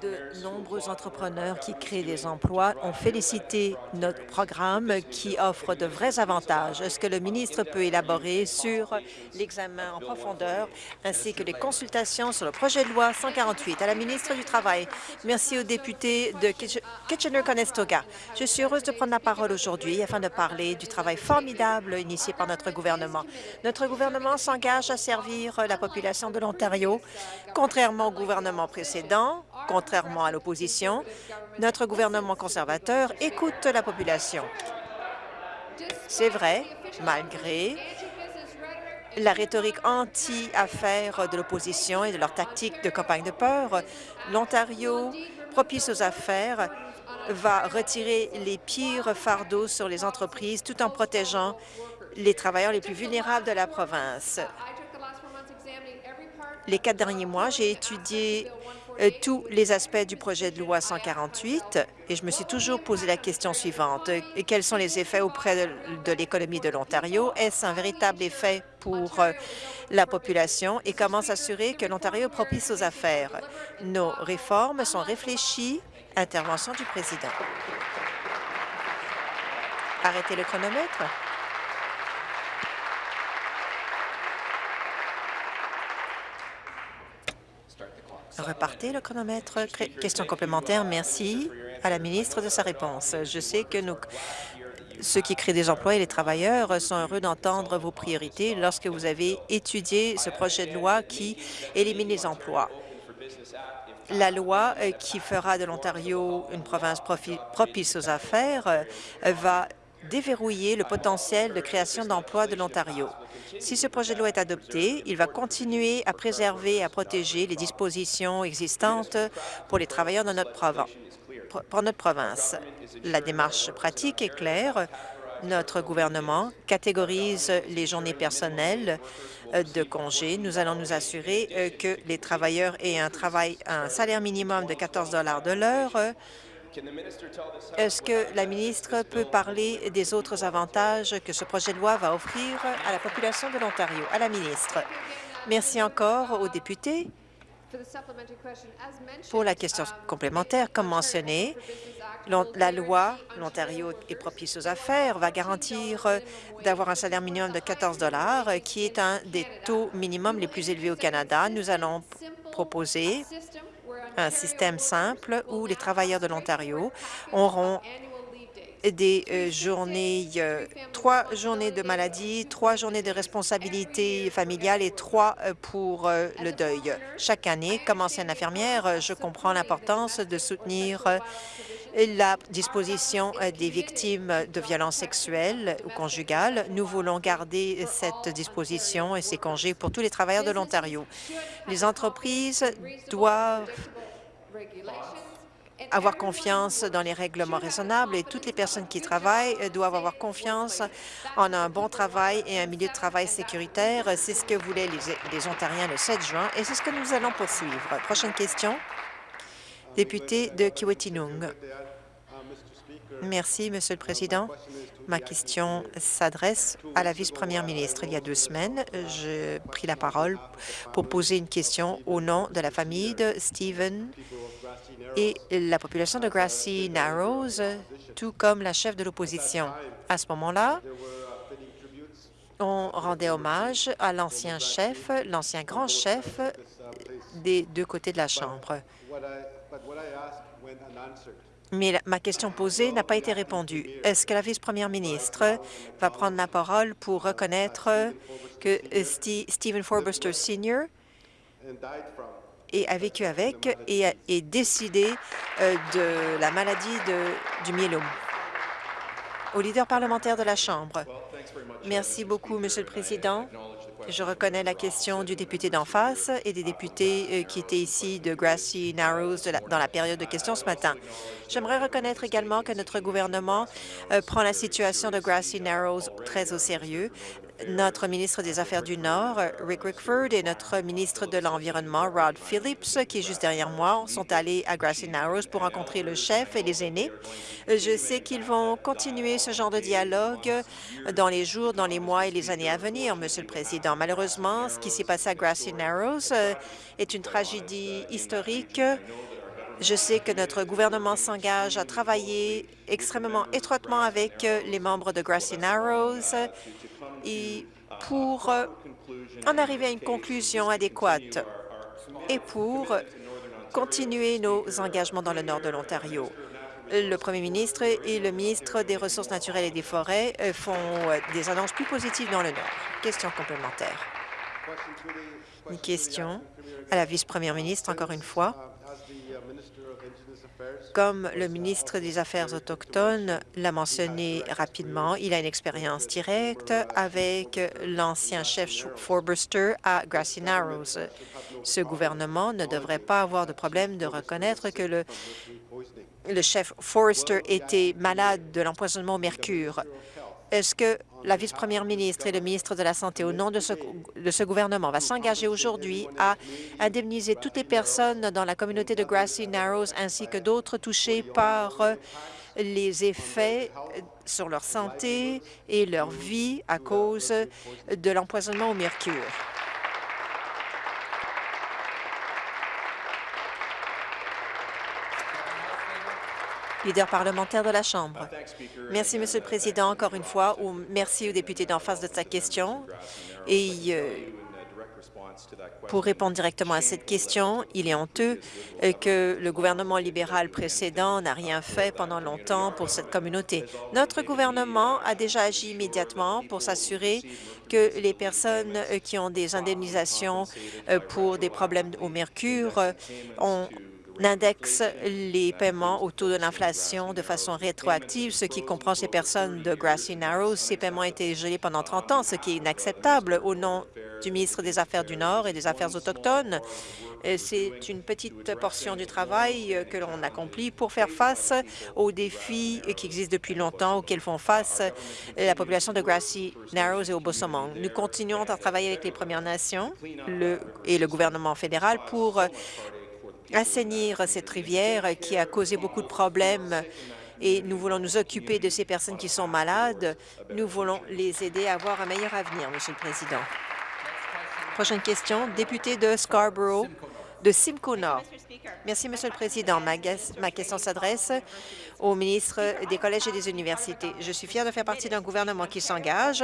De nombreux entrepreneurs qui créent des emplois ont félicité notre programme qui offre de vrais avantages. Est-ce que le ministre peut élaborer sur l'examen en profondeur ainsi que les consultations sur le projet de loi 148 à la ministre du Travail? Merci au député de Kitchener-Conestoga. Je suis heureuse de prendre la parole aujourd'hui afin de parler du travail formidable initié par notre gouvernement. Notre gouvernement s'engage à servir la population de l'Ontario Contrairement au gouvernement précédent, contrairement à l'opposition, notre gouvernement conservateur écoute la population. C'est vrai, malgré la rhétorique anti-affaires de l'opposition et de leur tactique de campagne de peur, l'Ontario, propice aux affaires, va retirer les pires fardeaux sur les entreprises tout en protégeant les travailleurs les plus vulnérables de la province. Les quatre derniers mois, j'ai étudié euh, tous les aspects du projet de loi 148 et je me suis toujours posé la question suivante. Quels sont les effets auprès de, l'économie de l'Ontario? Est-ce un véritable effet pour euh, la population? Et comment s'assurer que l'Ontario est propice aux affaires? Nos réformes sont réfléchies. Intervention du président. Arrêtez le chronomètre. Repartez le chronomètre. Question complémentaire. Merci à la ministre de sa réponse. Je sais que nous, ceux qui créent des emplois et les travailleurs sont heureux d'entendre vos priorités lorsque vous avez étudié ce projet de loi qui élimine les emplois. La loi euh, qui fera de l'Ontario une province propice aux affaires euh, va déverrouiller le potentiel de création d'emplois de l'Ontario. Si ce projet de loi est adopté, il va continuer à préserver et à protéger les dispositions existantes pour les travailleurs de notre, pour notre province. La démarche pratique est claire. Notre gouvernement catégorise les journées personnelles euh, de congé. Nous allons nous assurer euh, que les travailleurs aient un travail, un salaire minimum de 14 de l'heure, est-ce que la ministre peut parler des autres avantages que ce projet de loi va offrir à la population de l'Ontario? À la ministre. Merci encore aux députés pour la question complémentaire. Comme mentionné, la loi, l'Ontario est propice aux affaires, va garantir d'avoir un salaire minimum de 14 qui est un des taux minimums les plus élevés au Canada. Nous allons proposer un système simple où les travailleurs de l'Ontario auront des euh, journées, euh, trois journées de maladie, trois journées de responsabilité familiale et trois euh, pour le deuil. Chaque année, comme ancienne infirmière, je comprends l'importance de soutenir la disposition des victimes de violences sexuelles ou conjugales. Nous voulons garder cette disposition et ces congés pour tous les travailleurs de l'Ontario. Les entreprises doivent avoir confiance dans les règlements raisonnables et toutes les personnes qui travaillent doivent avoir confiance en un bon travail et un milieu de travail sécuritaire. C'est ce que voulaient les, Ontariens le 7 juin et c'est ce que nous allons poursuivre. Prochaine question, député de Kiwetinung. Merci, Monsieur le Président. Ma question s'adresse à la vice-première ministre. Il y a deux semaines, j'ai pris la parole pour poser une question au nom de la famille de Stephen et la population de Grassy Narrows, tout comme la chef de l'opposition. À ce moment-là, on rendait hommage à l'ancien chef, l'ancien grand chef des deux côtés de la Chambre mais ma question posée n'a pas été répondue. Est-ce que la vice-première ministre va prendre la parole pour reconnaître que Stephen Forbuster Sr. a vécu avec et est décidé euh, de la maladie de, du myélome? Au leader parlementaire de la Chambre. Merci beaucoup, Monsieur le Président. Je reconnais la question du député d'en face et des députés euh, qui étaient ici de Grassy Narrows dans la période de questions ce matin. J'aimerais reconnaître également que notre gouvernement euh, prend la situation de Grassy Narrows très au sérieux notre ministre des Affaires du Nord, Rick Rickford, et notre ministre de l'Environnement, Rod Phillips, qui est juste derrière moi, sont allés à Grassy Narrows pour rencontrer le chef et les aînés. Je sais qu'ils vont continuer ce genre de dialogue dans les jours, dans les mois et les années à venir, Monsieur le Président. Malheureusement, ce qui s'est passé à Grassy Narrows euh, est une tragédie historique. Je sais que notre gouvernement s'engage à travailler extrêmement étroitement avec euh, les membres de Grassy Narrows et pour en arriver à une conclusion adéquate et pour continuer nos engagements dans le nord de l'Ontario. Le premier ministre et le ministre des Ressources naturelles et des Forêts euh, font euh, des annonces plus positives dans le nord. Question complémentaire. Une question à la vice-première ministre, encore une fois. Comme le ministre des Affaires autochtones l'a mentionné rapidement, il a une expérience directe avec l'ancien chef Forbuster à Grassy Narrows. Ce gouvernement ne devrait pas avoir de problème de reconnaître que le, le chef Forrester était malade de l'empoisonnement au mercure. Est-ce que la vice-première ministre et le ministre de la Santé, au nom de ce, gouvernement, va s'engager aujourd'hui à indemniser toutes les personnes dans la communauté de Grassy Narrows ainsi que d'autres touchés par les effets sur leur santé et leur vie à cause de l'empoisonnement au mercure? Leader parlementaire de la Chambre. Merci, Monsieur le Président, encore une fois, ou merci aux députés d'en face de sa question. Et euh, pour répondre directement à cette question, il est honteux euh, que le gouvernement libéral précédent n'a rien fait pendant longtemps pour cette communauté. Notre gouvernement a déjà agi immédiatement pour s'assurer que les personnes euh, qui ont des indemnisations pour des problèmes au mercure ont indexe les paiements au taux de l'inflation de façon rétroactive, ce qui comprend ces personnes de Grassy Narrows. Ces paiements été gelés pendant 30 ans, ce qui est inacceptable au nom du ministre des Affaires du Nord et des Affaires autochtones. C'est une petite portion du travail que l'on accomplit pour faire face aux défis qui existent depuis longtemps, auxquels font face la population de Grassy Narrows et au Bosomong. Nous continuons à travailler avec les Premières Nations et le gouvernement fédéral pour assainir cette rivière qui a causé beaucoup de problèmes et nous voulons nous occuper de ces personnes qui sont malades. Nous voulons les aider à avoir un meilleur avenir, Monsieur le Président. Prochaine question, député de Scarborough, de Simcoe Nord. Merci, Monsieur le Président. Ma, ma question s'adresse au ministre des Collèges et des Universités. Je suis fière de faire partie d'un gouvernement qui s'engage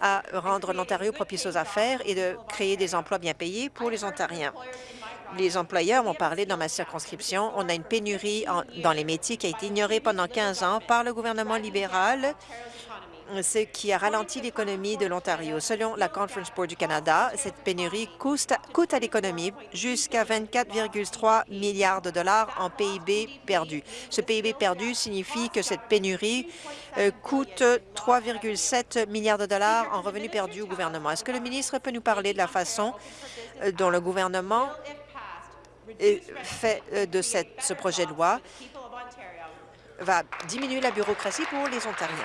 à rendre l'Ontario propice aux affaires et de créer des emplois bien payés pour les Ontariens les employeurs m'ont parlé dans ma circonscription. On a une pénurie dans les métiers qui a été ignorée pendant 15 ans par le gouvernement libéral, ce qui a ralenti l'économie de l'Ontario. Selon la Conference Board du Canada, cette pénurie coûte, à l'économie jusqu'à 24,3 milliards de dollars en PIB perdu. Ce PIB perdu signifie que cette pénurie euh, coûte 3,7 milliards de dollars en revenus perdus au gouvernement. Est-ce que le ministre peut nous parler de la façon euh, dont le gouvernement fait euh, de ce projet de loi va diminuer la bureaucratie pour les Ontariens.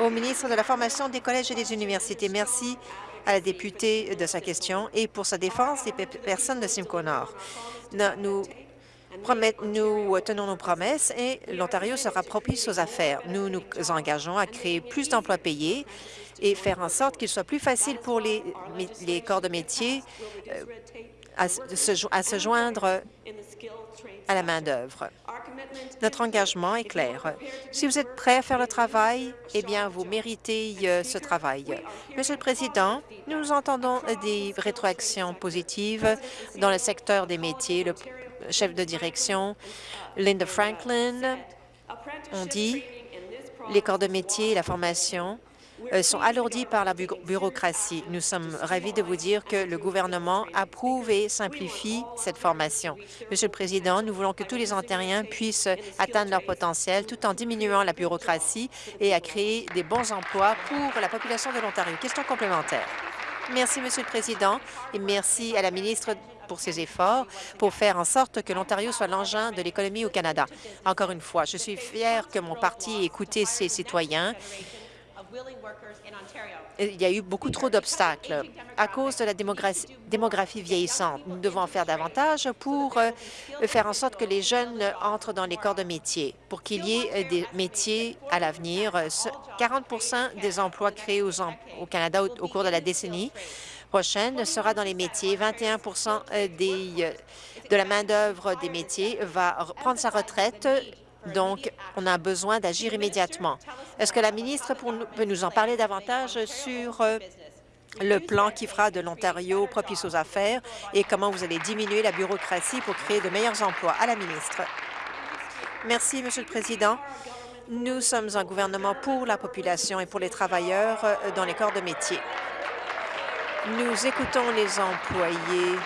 Au ministre de la Formation des collèges et des universités, merci à la députée de sa question et pour sa défense des personnes de Simcoe Nord. Nous, tenons nos promesses et l'Ontario sera propice aux affaires. Nous nous engageons à créer plus d'emplois payés et faire en sorte qu'il soit plus facile pour les, les corps de métier à se, joindre à la main-d'œuvre. Notre engagement est clair. Si vous êtes prêt à faire le travail, eh bien, vous méritez euh, ce travail. Monsieur le Président, nous entendons des rétroactions positives dans le secteur des métiers. Le chef de direction, Linda Franklin, on dit les corps de métier et la formation sont alourdis par la bureaucratie. Nous sommes ravis de vous dire que le gouvernement approuve et simplifie cette formation. Monsieur le Président, nous voulons que tous les Ontariens puissent atteindre leur potentiel tout en diminuant la bureaucratie et à créer des bons emplois pour la population de l'Ontario. Question complémentaire. Merci, Monsieur le Président, et merci à la ministre pour ses efforts pour faire en sorte que l'Ontario soit l'engin de l'économie au Canada. Encore une fois, je suis fière que mon parti ait écouté ses citoyens il y a eu beaucoup trop d'obstacles à cause de la démographie vieillissante. Nous devons en faire davantage pour euh, faire en sorte que les jeunes entrent dans les corps de métier, pour qu'il y ait des métiers à l'avenir. 40 des emplois créés au Canada au cours de la décennie prochaine sera dans les métiers. 21 des, euh, de la main-d'œuvre des métiers va prendre sa retraite donc, on a besoin d'agir immédiatement. Est-ce que la ministre peut nous en parler davantage sur euh, le plan qui fera de l'Ontario propice aux affaires et comment vous allez diminuer la bureaucratie pour créer de meilleurs emplois? À la ministre. Merci, Monsieur le Président. Nous sommes un gouvernement pour la population et pour les travailleurs euh, dans les corps de métier. Nous écoutons les employés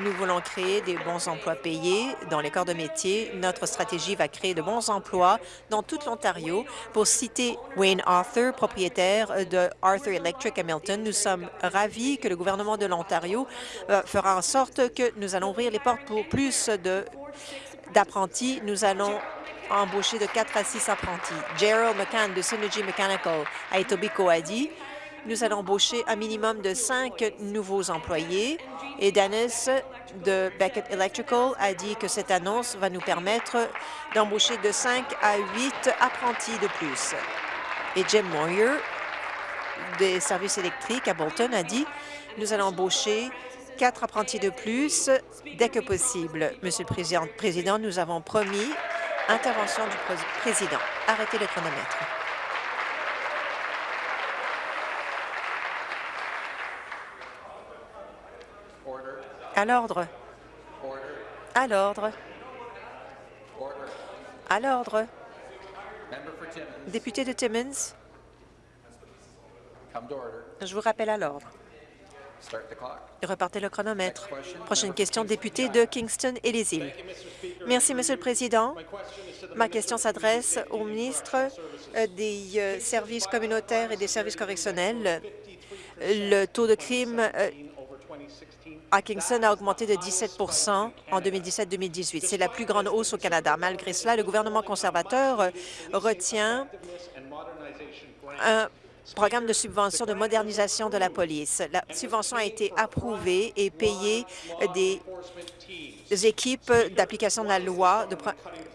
nous voulons créer des bons emplois payés dans les corps de métier. Notre stratégie va créer de bons emplois dans toute l'Ontario. Pour citer Wayne Arthur, propriétaire de Arthur Electric Hamilton, nous sommes ravis que le gouvernement de l'Ontario euh, fera en sorte que nous allons ouvrir les portes pour plus d'apprentis. Nous allons embaucher de 4 à 6 apprentis. Gerald McCann de Synergy Mechanical à Etobicoke a dit nous allons embaucher un minimum de cinq nouveaux employés. Et Dennis de Beckett Electrical a dit que cette annonce va nous permettre d'embaucher de 5 à 8 apprentis de plus. Et Jim Moyer des services électriques à Bolton a dit nous allons embaucher quatre apprentis de plus dès que possible. Monsieur le Président, nous avons promis intervention du Président. Arrêtez le chronomètre. À l'ordre. À l'ordre. À l'ordre. Député de Timmins. Je vous rappelle à l'ordre. Repartez le chronomètre. Prochaine question, député de Kingston et les îles. Merci, Monsieur le Président. Ma question s'adresse au ministre euh, des euh, services communautaires et des services correctionnels. Le taux de crime à Kingston a augmenté de 17% en 2017-2018. C'est la plus grande hausse au Canada. Malgré cela, le gouvernement conservateur retient un programme de subvention de modernisation de la police. La subvention a été approuvée et payée des équipes d'application de la loi.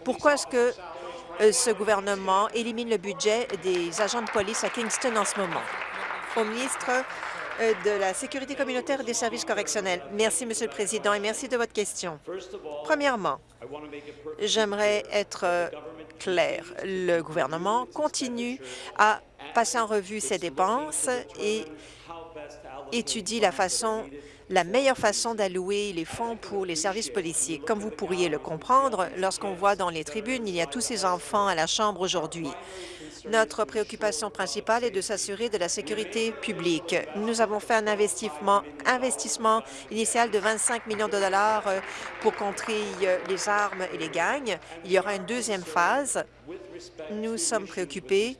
Pourquoi est-ce que euh, ce gouvernement élimine le budget des agents de police à Kingston en ce moment? Au ministre de la sécurité communautaire et des services correctionnels. Merci, Monsieur le Président, et merci de votre question. Premièrement, j'aimerais être euh, clair. Le gouvernement continue à passer en revue ses dépenses et étudie la façon la meilleure façon d'allouer les fonds pour les services policiers. Comme vous pourriez le comprendre, lorsqu'on voit dans les tribunes, il y a tous ces enfants à la Chambre aujourd'hui. Notre préoccupation principale est de s'assurer de la sécurité publique. Nous avons fait un investissement, initial de 25 millions de dollars euh, pour contrer euh, les armes et les gangs. Il y aura une deuxième phase. Nous sommes préoccupés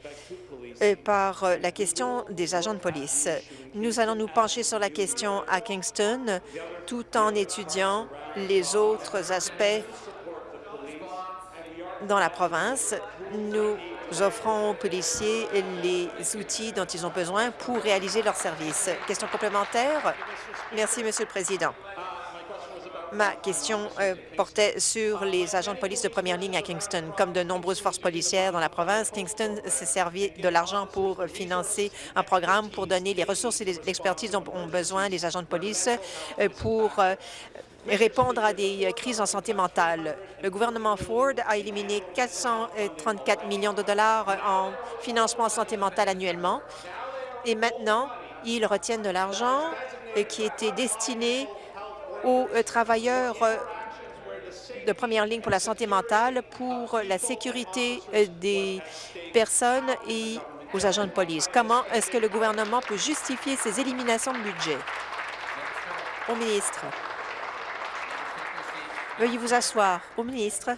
euh, par la question des agents de police. Nous allons nous pencher sur la question à Kingston tout en étudiant les autres aspects dans la province. Nous offrons aux policiers les outils dont ils ont besoin pour réaliser leur service. Question complémentaire? Merci, Monsieur le Président. Ma question euh, portait sur les agents de police de première ligne à Kingston. Comme de nombreuses forces policières dans la province, Kingston s'est servi de l'argent pour financer un programme pour donner les ressources et l'expertise dont ont besoin les agents de police euh, pour euh, répondre à des euh, crises en santé mentale. Le gouvernement Ford a éliminé 434 millions de dollars en financement en santé mentale annuellement et maintenant, ils retiennent de l'argent euh, qui était destiné aux euh, travailleurs de première ligne pour la santé mentale, pour la sécurité des personnes et aux agents de police. Comment est-ce que le gouvernement peut justifier ces éliminations de budget? Au ministre. Veuillez vous asseoir. Au ministre.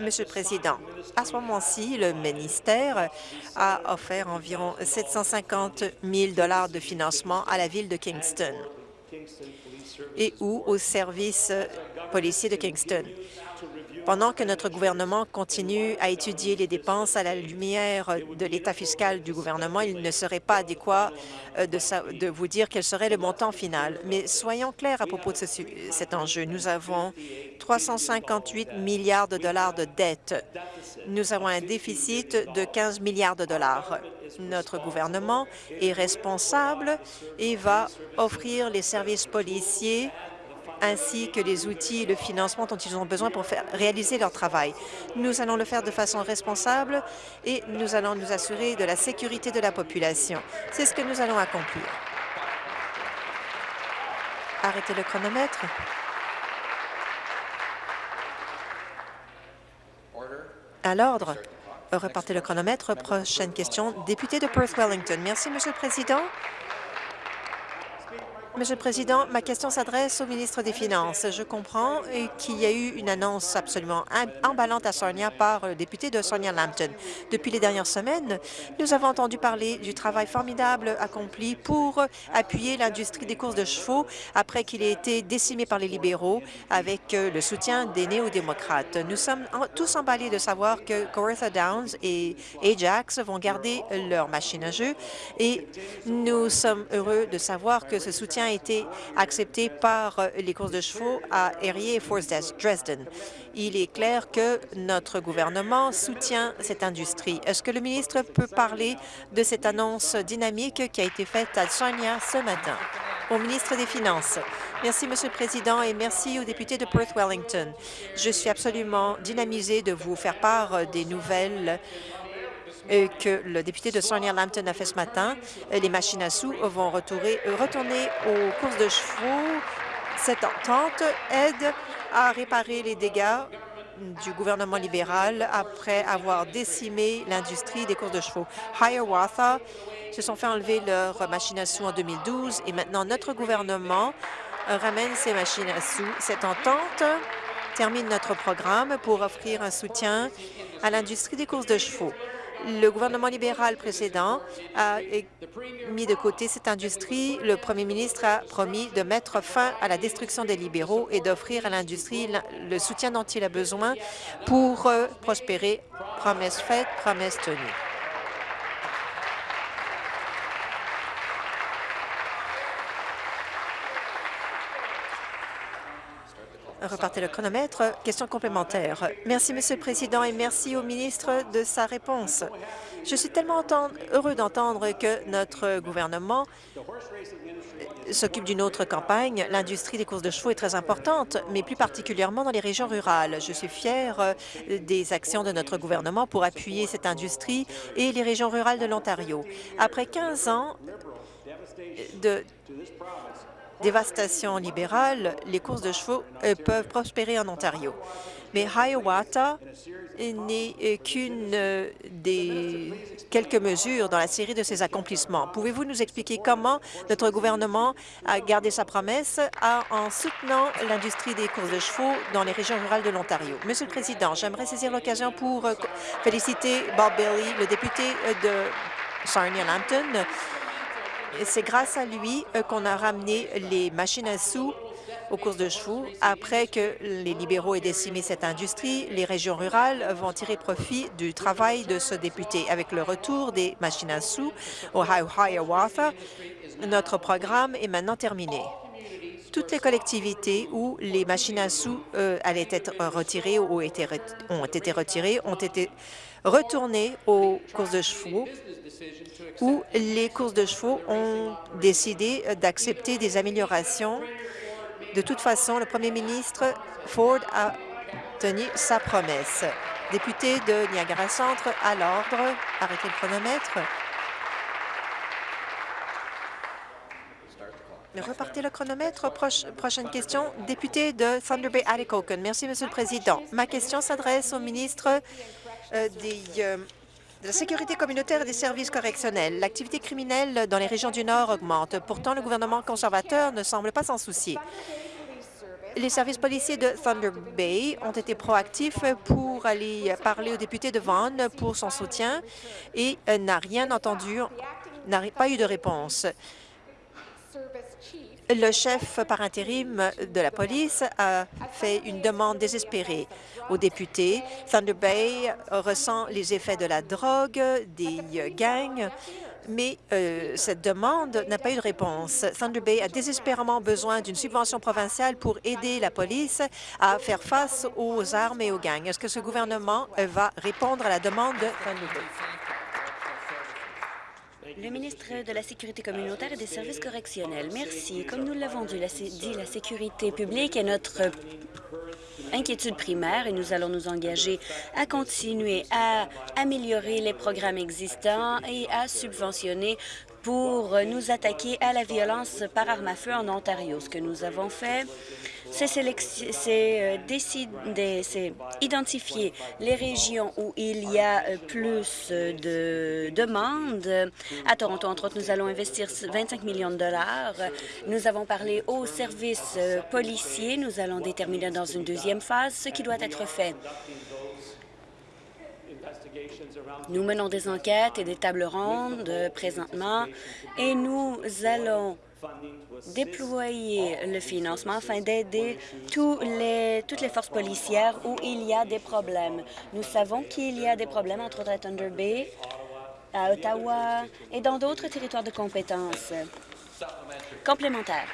Monsieur le Président, à ce moment-ci, le ministère a offert environ 750 000 de financement à la ville de Kingston et ou au service policier de Kingston. Pendant que notre gouvernement continue à étudier les dépenses à la lumière de l'état fiscal du gouvernement, il ne serait pas adéquat euh, de, vous dire quel serait le montant final. Mais soyons clairs à propos de cet enjeu. Nous avons 358 milliards de dollars de dettes. Nous avons un déficit de 15 milliards de dollars. Notre gouvernement est responsable et va offrir les services policiers ainsi que les outils et le financement dont ils ont besoin pour réaliser leur travail. Nous allons le faire de façon responsable et nous allons nous assurer de la sécurité de la population. C'est ce que nous allons accomplir. Arrêtez le chronomètre. À l'ordre. Repartez le chronomètre. Prochaine question. Député de Perth-Wellington. Merci, Monsieur le Président. Monsieur le Président, ma question s'adresse au ministre des Finances. Je comprends qu'il y a eu une annonce absolument emballante à Sonia par le député de Sonia Lambton. Depuis les dernières semaines, nous avons entendu parler du travail formidable accompli pour appuyer l'industrie des courses de chevaux après qu'il ait été décimé par les libéraux avec euh, le soutien des néo-démocrates. Nous sommes tous emballés de savoir que Coretha Downs et Ajax vont garder leur machine à jeu et nous sommes heureux de savoir que ce soutien été accepté par euh, les courses de chevaux à Erie et Force Dresden. Il est clair que notre gouvernement soutient cette industrie. Est-ce que le ministre peut parler de cette annonce dynamique qui a été faite à Sonia ce matin? Au ministre des Finances. Merci, Monsieur le Président, et merci aux députés de Perth-Wellington. Je suis absolument dynamisée de vous faire part des nouvelles que le député de Sonia Lambton a fait ce matin. Les machines à sous vont retourner, retourner aux courses de chevaux. Cette entente aide à réparer les dégâts du gouvernement libéral après avoir décimé l'industrie des courses de chevaux. Hiawatha se sont fait enlever leurs machines à sous en 2012 et maintenant notre gouvernement ramène ces machines à sous. Cette entente termine notre programme pour offrir un soutien à l'industrie des courses de chevaux. Le gouvernement libéral précédent a mis de côté cette industrie. Le premier ministre a promis de mettre fin à la destruction des libéraux et d'offrir à l'industrie le soutien dont il a besoin pour euh, prospérer. Promesse faite, promesse tenue. Repartez le chronomètre. Question complémentaire. Merci, Monsieur le Président, et merci au ministre de sa réponse. Je suis tellement heureux d'entendre que notre gouvernement s'occupe d'une autre campagne. L'industrie des courses de chevaux est très importante, mais plus particulièrement dans les régions rurales. Je suis fière euh, des actions de notre gouvernement pour appuyer cette industrie et les régions rurales de l'Ontario. Après 15 ans de dévastation libérale, les courses de chevaux euh, peuvent prospérer en Ontario. Mais Hiawatha n'est euh, qu'une euh, des quelques mesures dans la série de ces accomplissements. Pouvez-vous nous expliquer comment notre gouvernement a gardé sa promesse en soutenant l'industrie des courses de chevaux dans les régions rurales de l'Ontario? Monsieur le Président, j'aimerais saisir l'occasion pour féliciter Bob Bailey, le député de Sarnia-Lambton, c'est grâce à lui euh, qu'on a ramené les machines à sous aux courses de chevaux. Après que les libéraux aient décimé cette industrie, les régions rurales vont tirer profit du travail de ce député. Avec le retour des machines à sous au Hiawatha, notre programme est maintenant terminé. Toutes les collectivités où les machines à sous euh, allaient être retirées ou ont été retirées ont été retournées aux courses de chevaux où les courses de chevaux ont décidé d'accepter des améliorations. De toute façon, le premier ministre Ford a tenu sa promesse. Député de Niagara Centre, à l'ordre. Arrêtez le chronomètre. Repartez le chronomètre. prochaine question. Député de Thunder Bay, Atikokan. Merci, Monsieur le Président. Ma question s'adresse au ministre des euh, de la sécurité communautaire et des services correctionnels. L'activité criminelle dans les régions du Nord augmente. Pourtant, le gouvernement conservateur ne semble pas s'en soucier. Les services policiers de Thunder Bay ont été proactifs pour aller parler au député de Vaughan pour son soutien et n'a rien entendu, n'a pas eu de réponse. Le chef par intérim de la police a fait une demande désespérée aux députés. Thunder Bay ressent les effets de la drogue, des gangs, mais euh, cette demande n'a pas eu de réponse. Thunder Bay a désespérément besoin d'une subvention provinciale pour aider la police à faire face aux armes et aux gangs. Est-ce que ce gouvernement va répondre à la demande de Thunder Bay? Le ministre de la Sécurité communautaire et des services correctionnels. Merci. Comme nous l'avons dit, la sécurité publique est notre inquiétude primaire et nous allons nous engager à continuer à améliorer les programmes existants et à subventionner pour nous attaquer à la violence par arme à feu en Ontario. Ce que nous avons fait, c'est euh, identifier les régions où il y a euh, plus de demandes. À Toronto, entre autres, nous allons investir 25 millions de dollars. Nous avons parlé aux services euh, policiers. Nous allons déterminer dans une deuxième phase ce qui doit être fait. Nous menons des enquêtes et des tables rondes présentement et nous allons déployer le financement afin d'aider toutes les forces policières où il y a des problèmes. Nous savons qu'il y a des problèmes, entre autres à Thunder Bay, à Ottawa et dans d'autres territoires de compétences complémentaires.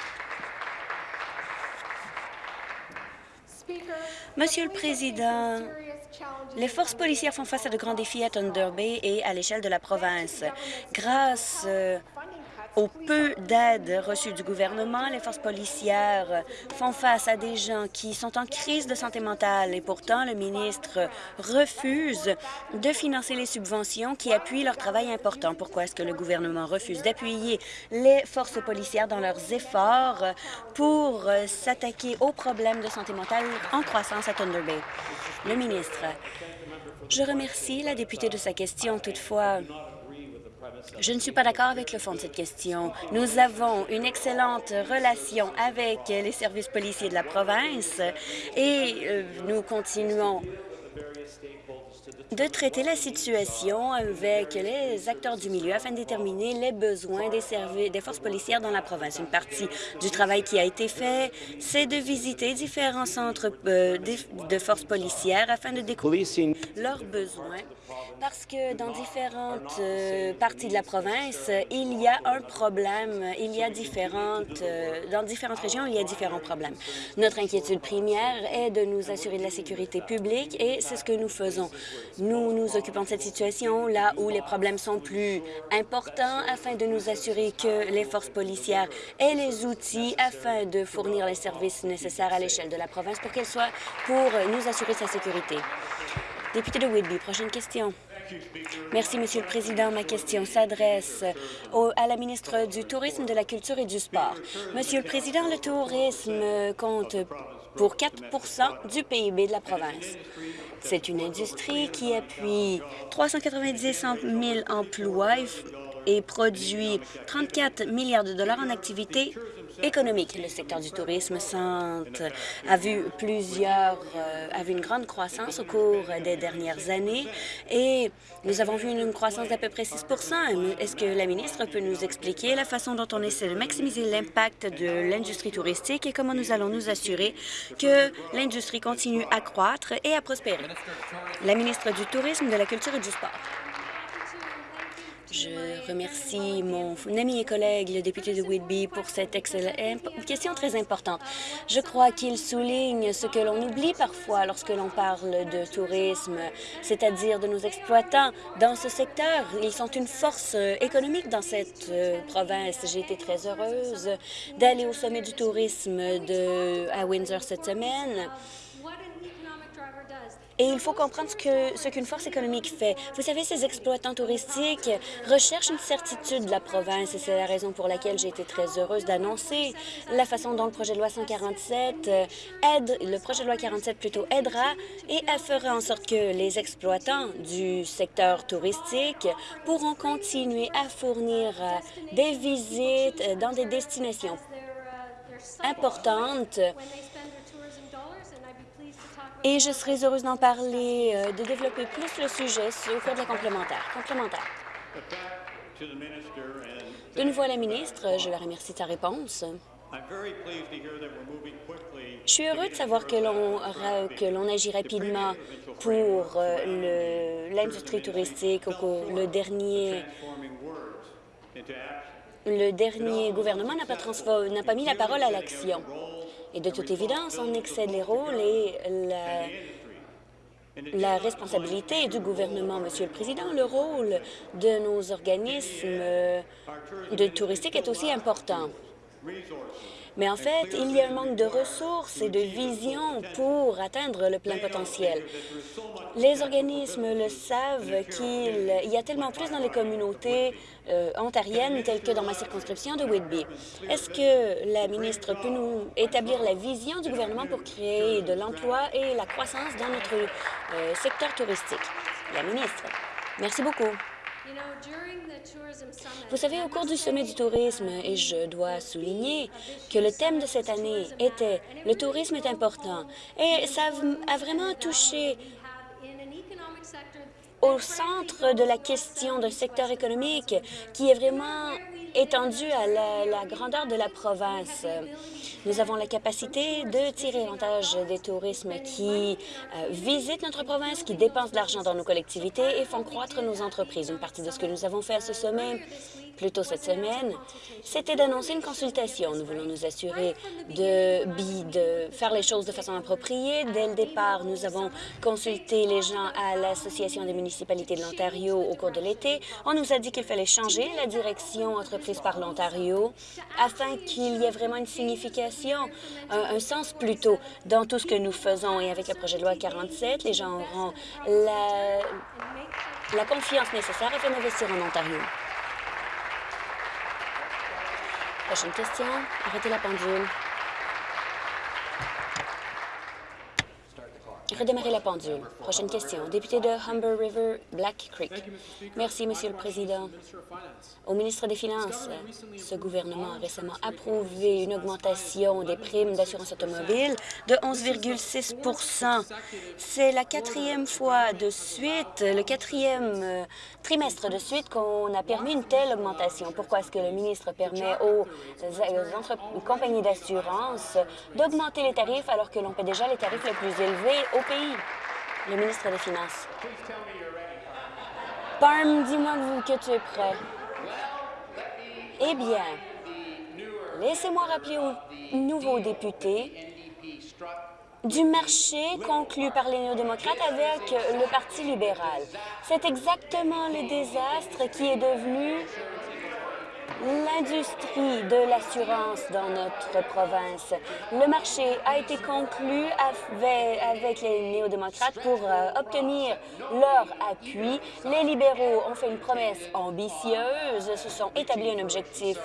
Monsieur le Président, les forces policières font face à de grands défis à Thunder Bay et à l'échelle de la province. Grâce euh, au peu d'aide reçue du gouvernement, les forces policières font face à des gens qui sont en crise de santé mentale et pourtant le ministre refuse de financer les subventions qui appuient leur travail important. Pourquoi est-ce que le gouvernement refuse d'appuyer les forces policières dans leurs efforts pour s'attaquer aux problèmes de santé mentale en croissance à Thunder Bay? Le ministre. Je remercie la députée de sa question. Toutefois, je ne suis pas d'accord avec le fond de cette question. Nous avons une excellente relation avec les services policiers de la province et euh, nous continuons de traiter la situation avec les acteurs du milieu afin de déterminer les besoins des, services, des forces policières dans la province. Une partie du travail qui a été fait, c'est de visiter différents centres euh, de forces policières afin de découvrir leurs besoins parce que dans différentes euh, parties de la province, il y a un problème, il y a différentes, euh, dans différentes régions, il y a différents problèmes. Notre inquiétude première est de nous assurer de la sécurité publique et c'est ce que nous faisons. Nous nous occupons de cette situation là où les problèmes sont plus importants afin de nous assurer que les forces policières aient les outils afin de fournir les services nécessaires à l'échelle de la province pour qu'elles soient pour nous assurer sa sécurité. Député de Whitby, prochaine question. Merci, Monsieur le Président. Ma question s'adresse à la ministre du Tourisme, de la Culture et du Sport. Monsieur le Président, le tourisme compte pour 4% du PIB de la province. C'est une industrie qui appuie 390 000 emplois et produit 34 milliards de dollars en activités économique. Le secteur du tourisme a vu plusieurs, euh, a vu une grande croissance au cours des dernières années et nous avons vu une croissance d'à peu près 6% Est-ce que la ministre peut nous expliquer la façon dont on essaie de maximiser l'impact de l'industrie touristique et comment nous allons nous assurer que l'industrie continue à croître et à prospérer? La ministre du Tourisme, de la Culture et du Sport. Je remercie mon ami et collègue, le député de Whitby, pour cette question très importante. Je crois qu'il souligne ce que l'on oublie parfois lorsque l'on parle de tourisme, c'est-à-dire de nos exploitants dans ce secteur. Ils sont une force économique dans cette euh, province. J'ai été très heureuse d'aller au sommet du tourisme de, à Windsor cette semaine. Et il faut comprendre ce qu'une ce force économique fait. Vous savez, ces exploitants touristiques recherchent une certitude de la province et c'est la raison pour laquelle j'ai été très heureuse d'annoncer la façon dont le projet de loi 147 euh, aide, le projet de loi 47 plutôt aidera et fera en sorte que les exploitants du secteur touristique pourront continuer à fournir euh, des visites euh, dans des destinations importantes et je serais heureuse d'en parler, euh, de développer plus le sujet au cours de la complémentaire. Complémentaire. De nouveau à la ministre, je la remercie de sa réponse. Je suis heureux de savoir que l'on agit rapidement pour euh, l'industrie touristique le dernier le dernier gouvernement n'a pas, n'a pas mis la parole à l'action. Et de toute évidence, on excède les rôles et la, responsabilité du gouvernement, Monsieur le Président. Le rôle de nos organismes de touristiques est aussi important. Mais en fait, il y a un manque de ressources et de vision pour atteindre le plein potentiel. Les organismes le savent qu'il y a tellement plus dans les communautés euh, ontariennes telles que dans ma circonscription de Whitby. Est-ce que la ministre peut nous établir la vision du gouvernement pour créer de l'emploi et la croissance dans notre euh, secteur touristique? La ministre. Merci beaucoup. Vous savez, au cours du sommet du tourisme, et je dois souligner que le thème de cette année était « Le tourisme est important », et ça a vraiment touché au centre de la question d'un secteur économique qui est vraiment étendu à la, grandeur de la province. Nous avons la capacité de tirer avantage des tourismes qui euh, visitent notre province, qui dépensent de l'argent dans nos collectivités et font croître nos entreprises. Une partie de ce que nous avons fait à ce sommet plus tôt cette semaine, c'était d'annoncer une consultation. Nous voulons nous assurer de, de faire les choses de façon appropriée. Dès le départ, nous avons consulté les gens à l'Association des municipalités de l'Ontario au cours de l'été. On nous a dit qu'il fallait changer la direction entreprise par l'Ontario afin qu'il y ait vraiment une signification, un, sens plutôt dans tout ce que nous faisons. Et avec le projet de loi 47, les gens auront la, la confiance nécessaire afin d'investir en Ontario. Prochaine question. Arrêtez la pendule. Redémarrer la pendule. Prochaine question. Député de Humber River, Black Creek. Merci, Monsieur le Président. Au ministre des Finances, ce gouvernement a récemment approuvé une augmentation des primes d'assurance automobile de 11,6% C'est la quatrième fois de suite, le quatrième euh, trimestre de suite qu'on a permis une telle augmentation. Pourquoi est-ce que le ministre permet aux, aux compagnies d'assurance d'augmenter les tarifs alors que l'on paie déjà les tarifs les plus élevés au pays? Le ministre des Finances. Parm, dis-moi que tu es prêt. Eh bien, laissez-moi rappeler aux nouveaux députés du marché conclu par les néo-démocrates avec le Parti libéral. C'est exactement le désastre qui est devenu l'industrie de l'assurance dans notre province. Le marché a été conclu avec, les néo-démocrates pour euh, obtenir leur appui. Les libéraux ont fait une promesse ambitieuse, se sont établis un objectif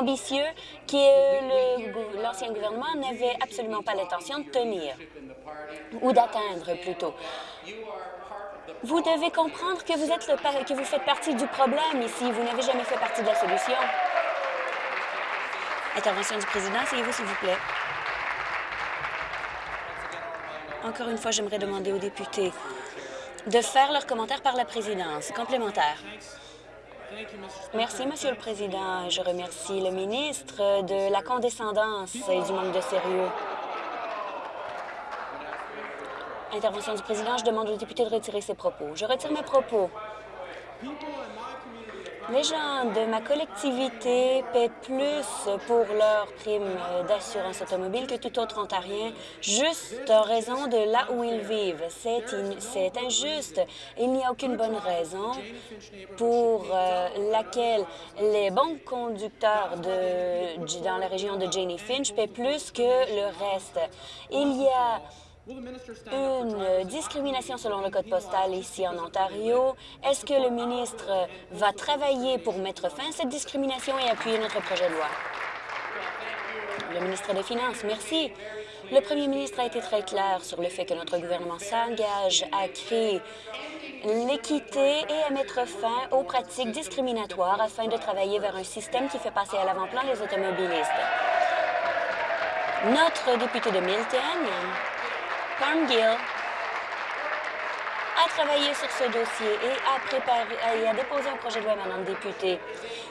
ambitieux que l'ancien gouvernement n'avait absolument pas l'intention de tenir, ou d'atteindre plutôt. Vous devez comprendre que vous, êtes le, que vous faites partie du problème ici. Vous n'avez jamais fait partie de la solution. Intervention du président, asseyez-vous, s'il vous plaît. Encore une fois, j'aimerais demander aux députés de faire leurs commentaires par la présidence. Complémentaire. Merci, Monsieur le Président. Je remercie le ministre de la condescendance et du manque de sérieux. Intervention du président, je demande aux députés de retirer ses propos. Je retire mes propos. Les gens de ma collectivité paient plus pour leur prime d'assurance automobile que tout autre Ontarien, juste en raison de là où ils vivent. C'est injuste. Il n'y a aucune bonne raison pour euh, laquelle les bons conducteurs de, dans la région de Janie Finch paient plus que le reste. Il y a une discrimination selon le code postal ici en Ontario. Est-ce que le ministre va travailler pour mettre fin à cette discrimination et appuyer notre projet de loi? Le ministre des Finances, merci. Le premier ministre a été très clair sur le fait que notre gouvernement s'engage à créer l'équité et à mettre fin aux pratiques discriminatoires afin de travailler vers un système qui fait passer à l'avant-plan les automobilistes. Notre député de Milton, Gill a travaillé sur ce dossier et a, a déposé un projet de loi, Madame députée.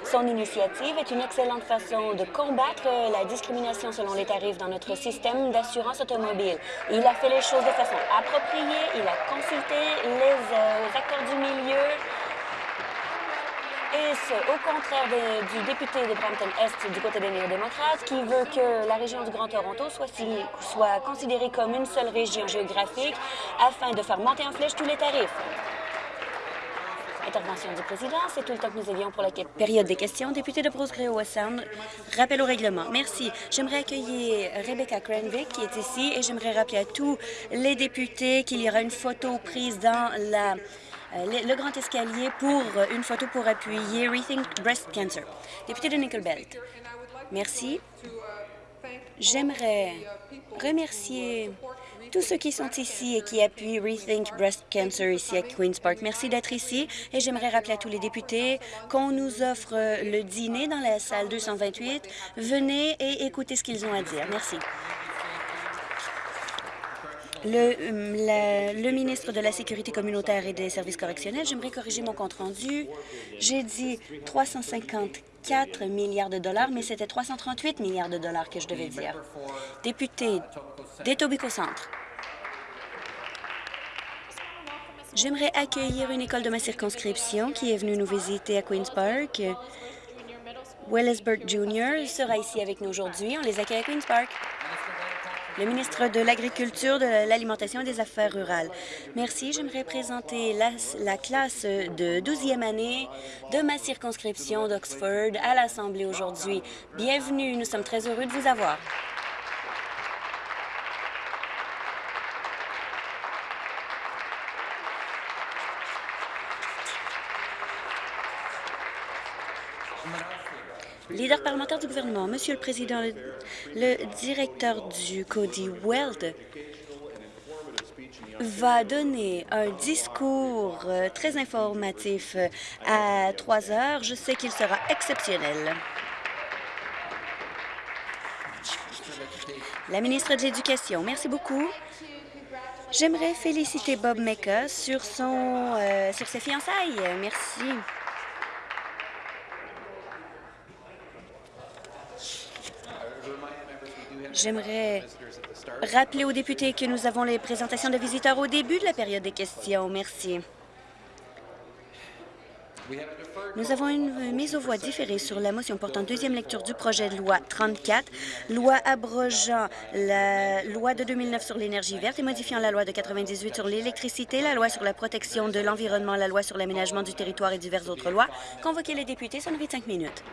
Son initiative est une excellente façon de combattre la discrimination selon les tarifs dans notre système d'assurance automobile. Il a fait les choses de façon appropriée, il a consulté les euh, acteurs du milieu, et ce, au contraire du député de Brampton-Est du côté des néo-démocrates, qui veut que la région du Grand Toronto soit, considérée comme une seule région géographique afin de faire monter en flèche tous les tarifs. Intervention du président, c'est tout le temps que nous avions pour la période des questions. Député de Bruce Gray Sound, rappel au règlement. Merci. J'aimerais accueillir Rebecca Cranvick, qui est ici, et j'aimerais rappeler à tous les députés qu'il y aura une photo prise dans la le, grand escalier pour euh, une photo pour appuyer Rethink Breast Cancer. Député de Nickel Belt. Merci. J'aimerais remercier tous ceux qui sont ici et qui appuient Rethink Breast Cancer ici à Queen's Park. Merci d'être ici et j'aimerais rappeler à tous les députés qu'on nous offre le dîner dans la salle 228. Venez et écoutez ce qu'ils ont à dire. Merci. Le, le, ministre de la Sécurité communautaire et des services correctionnels, j'aimerais corriger mon compte-rendu. J'ai dit 354 milliards de dollars, mais c'était 338 milliards de dollars que je devais dire. Député d'Etobicoke Centre. J'aimerais accueillir une école de ma circonscription qui est venue nous visiter à Queen's Park. Wellersburg Jr. sera ici avec nous aujourd'hui. On les accueille à Queen's Park le ministre de l'Agriculture, de l'Alimentation et des Affaires rurales. Merci. J'aimerais présenter la, classe de 12e année de ma circonscription d'Oxford à l'Assemblée aujourd'hui. Bienvenue. Nous sommes très heureux de vous avoir. Leader parlementaire du gouvernement, Monsieur le Président, le, directeur du Cody Weld va donner un discours euh, très informatif euh, à 3 heures. Je sais qu'il sera exceptionnel. La ministre de l'Éducation, merci beaucoup. J'aimerais féliciter Bob Mecca sur, son, euh, sur ses fiançailles. Merci. J'aimerais rappeler aux députés que nous avons les présentations de visiteurs au début de la période des questions. Merci. Nous avons une mise aux voix différée sur la motion portant deuxième lecture du projet de loi 34, loi abrogeant la loi de 2009 sur l'énergie verte et modifiant la loi de 98 sur l'électricité, la loi sur la protection de l'environnement, la loi sur l'aménagement du territoire et diverses autres lois. Convoquer les députés, ça nous cinq minutes.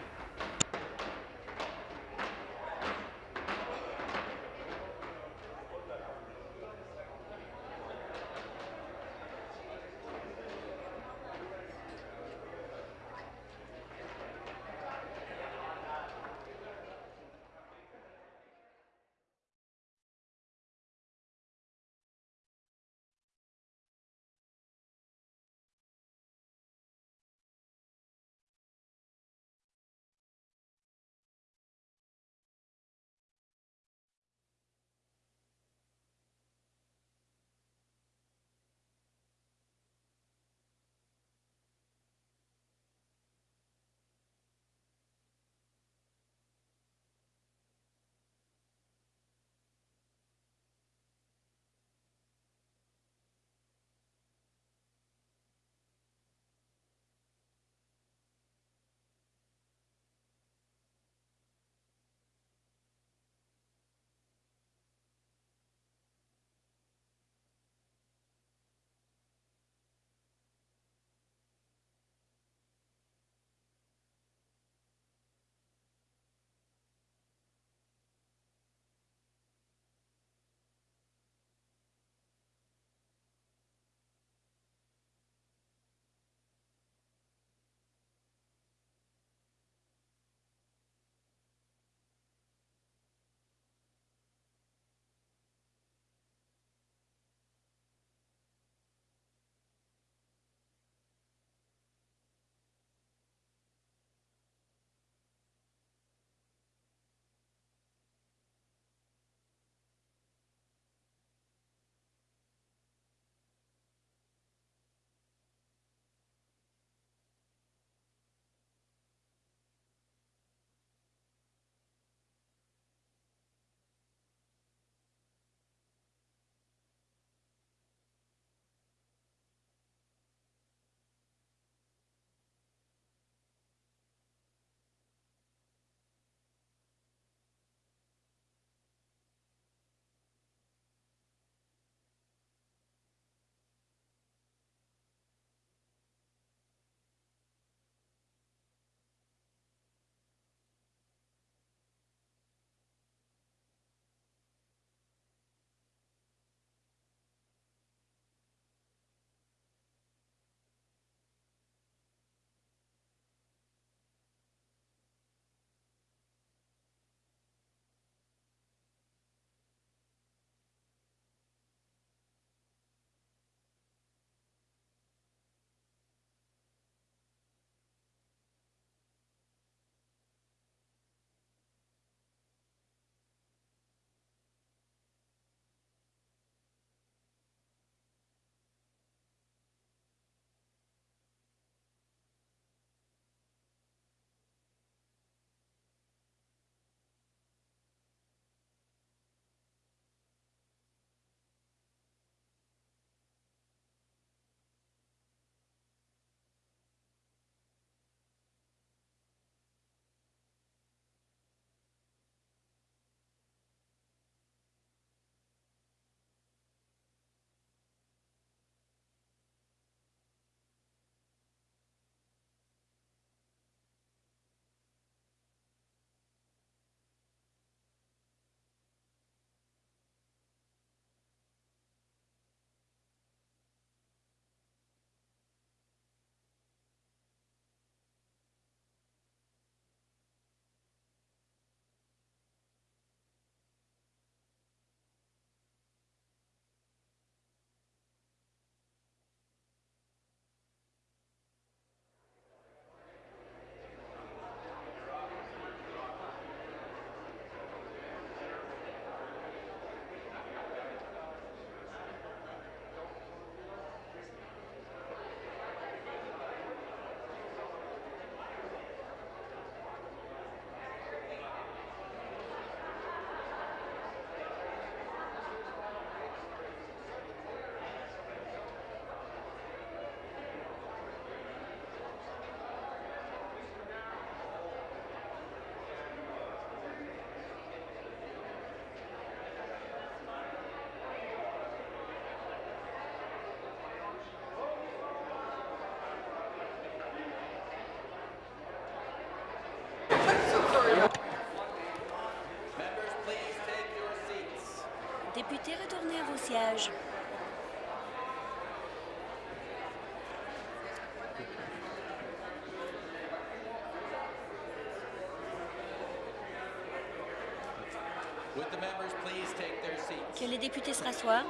Que les députés se rassoient.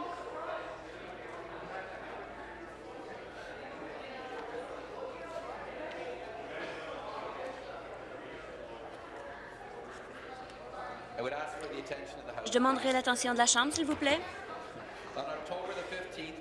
Je demanderai l'attention de la Chambre, s'il vous plaît.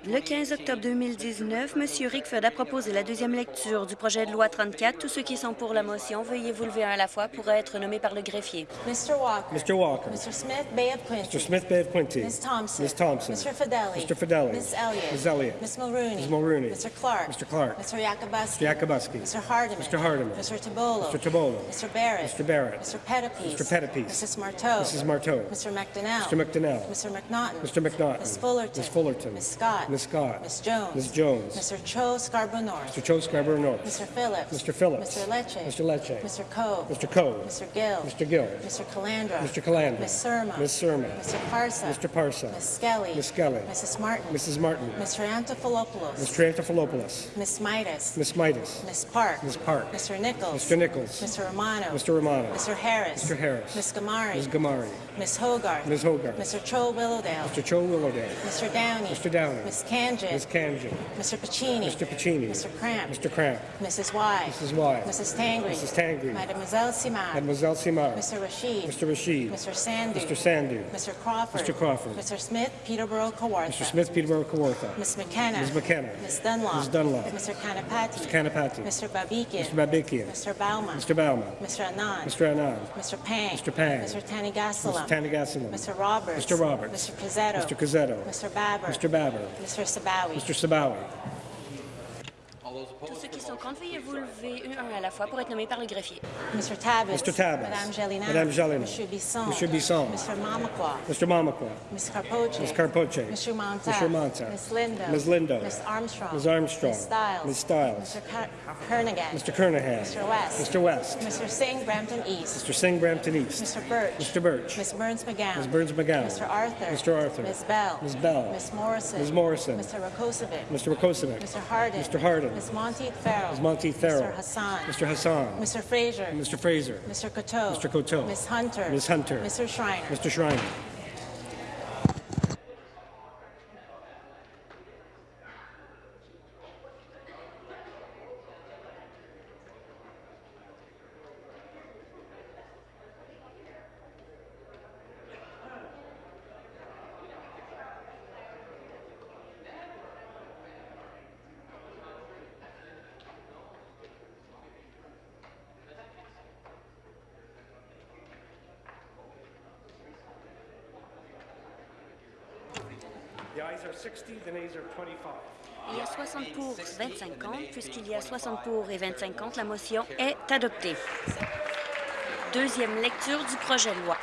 Le 15 octobre 2019, M. Rickford a proposé la deuxième lecture du projet de loi 34. Tous ceux qui sont pour la motion, veuillez vous lever un à la fois pour être nommés par le greffier. Mr. Walker. Mr. Walker. Mr. Smith, Bay of Quincy. Mr. Smith Bay of Quincy. Ms. Thompson. Ms. Thompson. Mr. Fidelli. Mr. Fidelli. Ms. Elliott. Ms. Elliott. Ms. Mulrooney. Ms. Mulrooney. Mr. Clark. Mr. Clark. Mr. Yakubuski. Mr. Yakubuski. Mr. Hardiman. Mr. Hardiman. Mr. Tabolo. Mr. Tabolo. Mr. Barrett. Mr. Barrett. Mr. Pettipies. Mr. Pettipies. Mrs. Marteau. Mrs. Marteau. Mr. McDonnell. Mr. McDonnell. Mr. McNaughton. Mr. McNaughton. Ms. Fullerton. Ms. Fullerton. Ms. Scott. Ms. Scott. Ms. Jones. Ms. Jones. Mr. Cho Scarborough North. Mr. Cho Scarborough North. Mr. Phillips. Mr. Phillips. Mr. Lecce. Mr. Lecce. Mr. Coe. Mr. Coe. Mr. Gill. Mr. Gill. Mr. Calandra. Mr. Calandra. Ms. Surma. Ms. Surma. Mr. Parsa. Mr. Parsa. Ms. Skelly. Ms. Skelly. Mrs. Martin. Mrs. Martin. Mr. Antipholopoulos. Mr. Antipholopoulos. Miss Midas. Miss Midas. Miss Park. Ms. Park. Mr. Nichols. Mr. Nichols. Mr. Romano. Mr. Romano. Mr. Harris. Mr. Harris. Miss Gamari. Ms. Gamari. Miss Hogarth. Ms. Hogarth. Mr. Cho Willowdale. Mr. Cho Willowdale. Mr. Downey. Mr. Downey. Miss Kanjin. Ms. Kanji. Mr. Pacini. Mr. Pacini. Mr. Cramp. Mr. Cramp. Mrs. Y. Mrs. Y. Mrs. Tangri. Mrs. Tangri. Mademoiselle Simard. Mademoiselle Simard. Mr. Rashid. Mr. Rashid. Mr. Sandu. Mr. Sandu. Mr. Crawford. Mr. Crawford. Mr. Smith, Peterborough, Kawartha. Mr. Smith, Peterborough, Kawartha. Miss McKenna. Ms. McKenna. Miss Dunlop. Ms. Dunlop. Mr. Kanapati. Mr. Kanapati. Mr. Babikian. Mr. Babikian. Mr. Bauman. Mr. Bauman. Mr. Anand. Mr. Anand. Mr. Pang. Mr. Pang. Mr. Tanigasalam. Mr. Roberts. Mr. Roberts. Mr. Pizzetto. Mr. Cazzetto. Mr. Babber. Mr. Babber. Mr. Sabawi. Mr. Sabawi. Tous ceux qui sont contre, veuillez vous lever un à la fois pour être nommés par le greffier. Mr. Tabbits. Mr. Tabbits. Madame Jelena. Madame Jelena. Monsieur Bisson. Monsieur Bisson. Mr. Mamakwa. Mr. Mamakwa. Ms. Carpoche. Ms. Carpoche. Mr. Monta. Mr. Monta. Ms. Lindo. Ms. Lindo. Ms. Armstrong. Ms. Armstrong. Ms. Stiles. Ms. Stiles. Mr. Ker- Kernigan. Mr. Kernahan. Mr. West. Mr. West. Mr. Singh, Brampton East. Mr. Singh, Brampton East. Mr. Birch. Mr. Birch. Ms. Burns McGowan. Ms. Burns McGowan. Mr. Arthur. Mr. Arthur. Ms. Bell. Ms. Bell. Ms. Morrison. Ms. Morrison. Mr. Rakosovic. Mr. Rakosovic. Mr. Hardin. Mr. Hardin. Ms. Monteith Farrell. Ms. Monteith Farrell. Mr. Hassan. Mr. Hassan. Mr. Fraser. Mr. Fraser. Mr. Coteau. Mr. Coteau. Ms. Hunter. Ms. Hunter. Mr. Schreiner. Mr. Schreiner. Il y a 60 pour, 25 contre. Puisqu'il y a 60 pour et 25 contre, la motion est adoptée. Deuxième lecture du projet de loi.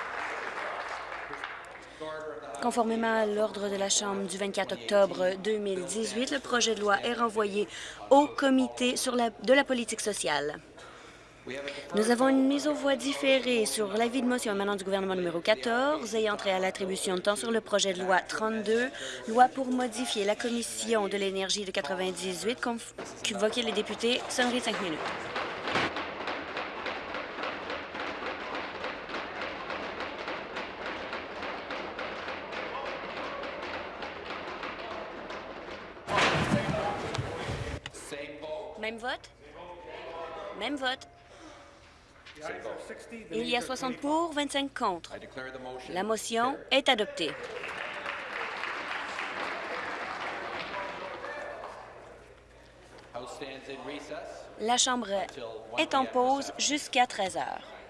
Conformément à l'ordre de la Chambre du 24 octobre 2018, le projet de loi est renvoyé au Comité de la politique sociale. Nous avons une mise aux voix différée sur l'avis de motion émanant du gouvernement numéro 14 ayant trait à l'attribution de temps sur le projet de loi 32, loi pour modifier la Commission de l'énergie de 98, convoquer les députés, sonnerie de cinq minutes. 60 pour, 25 contre. La motion est adoptée. La Chambre est en pause jusqu'à 13 heures.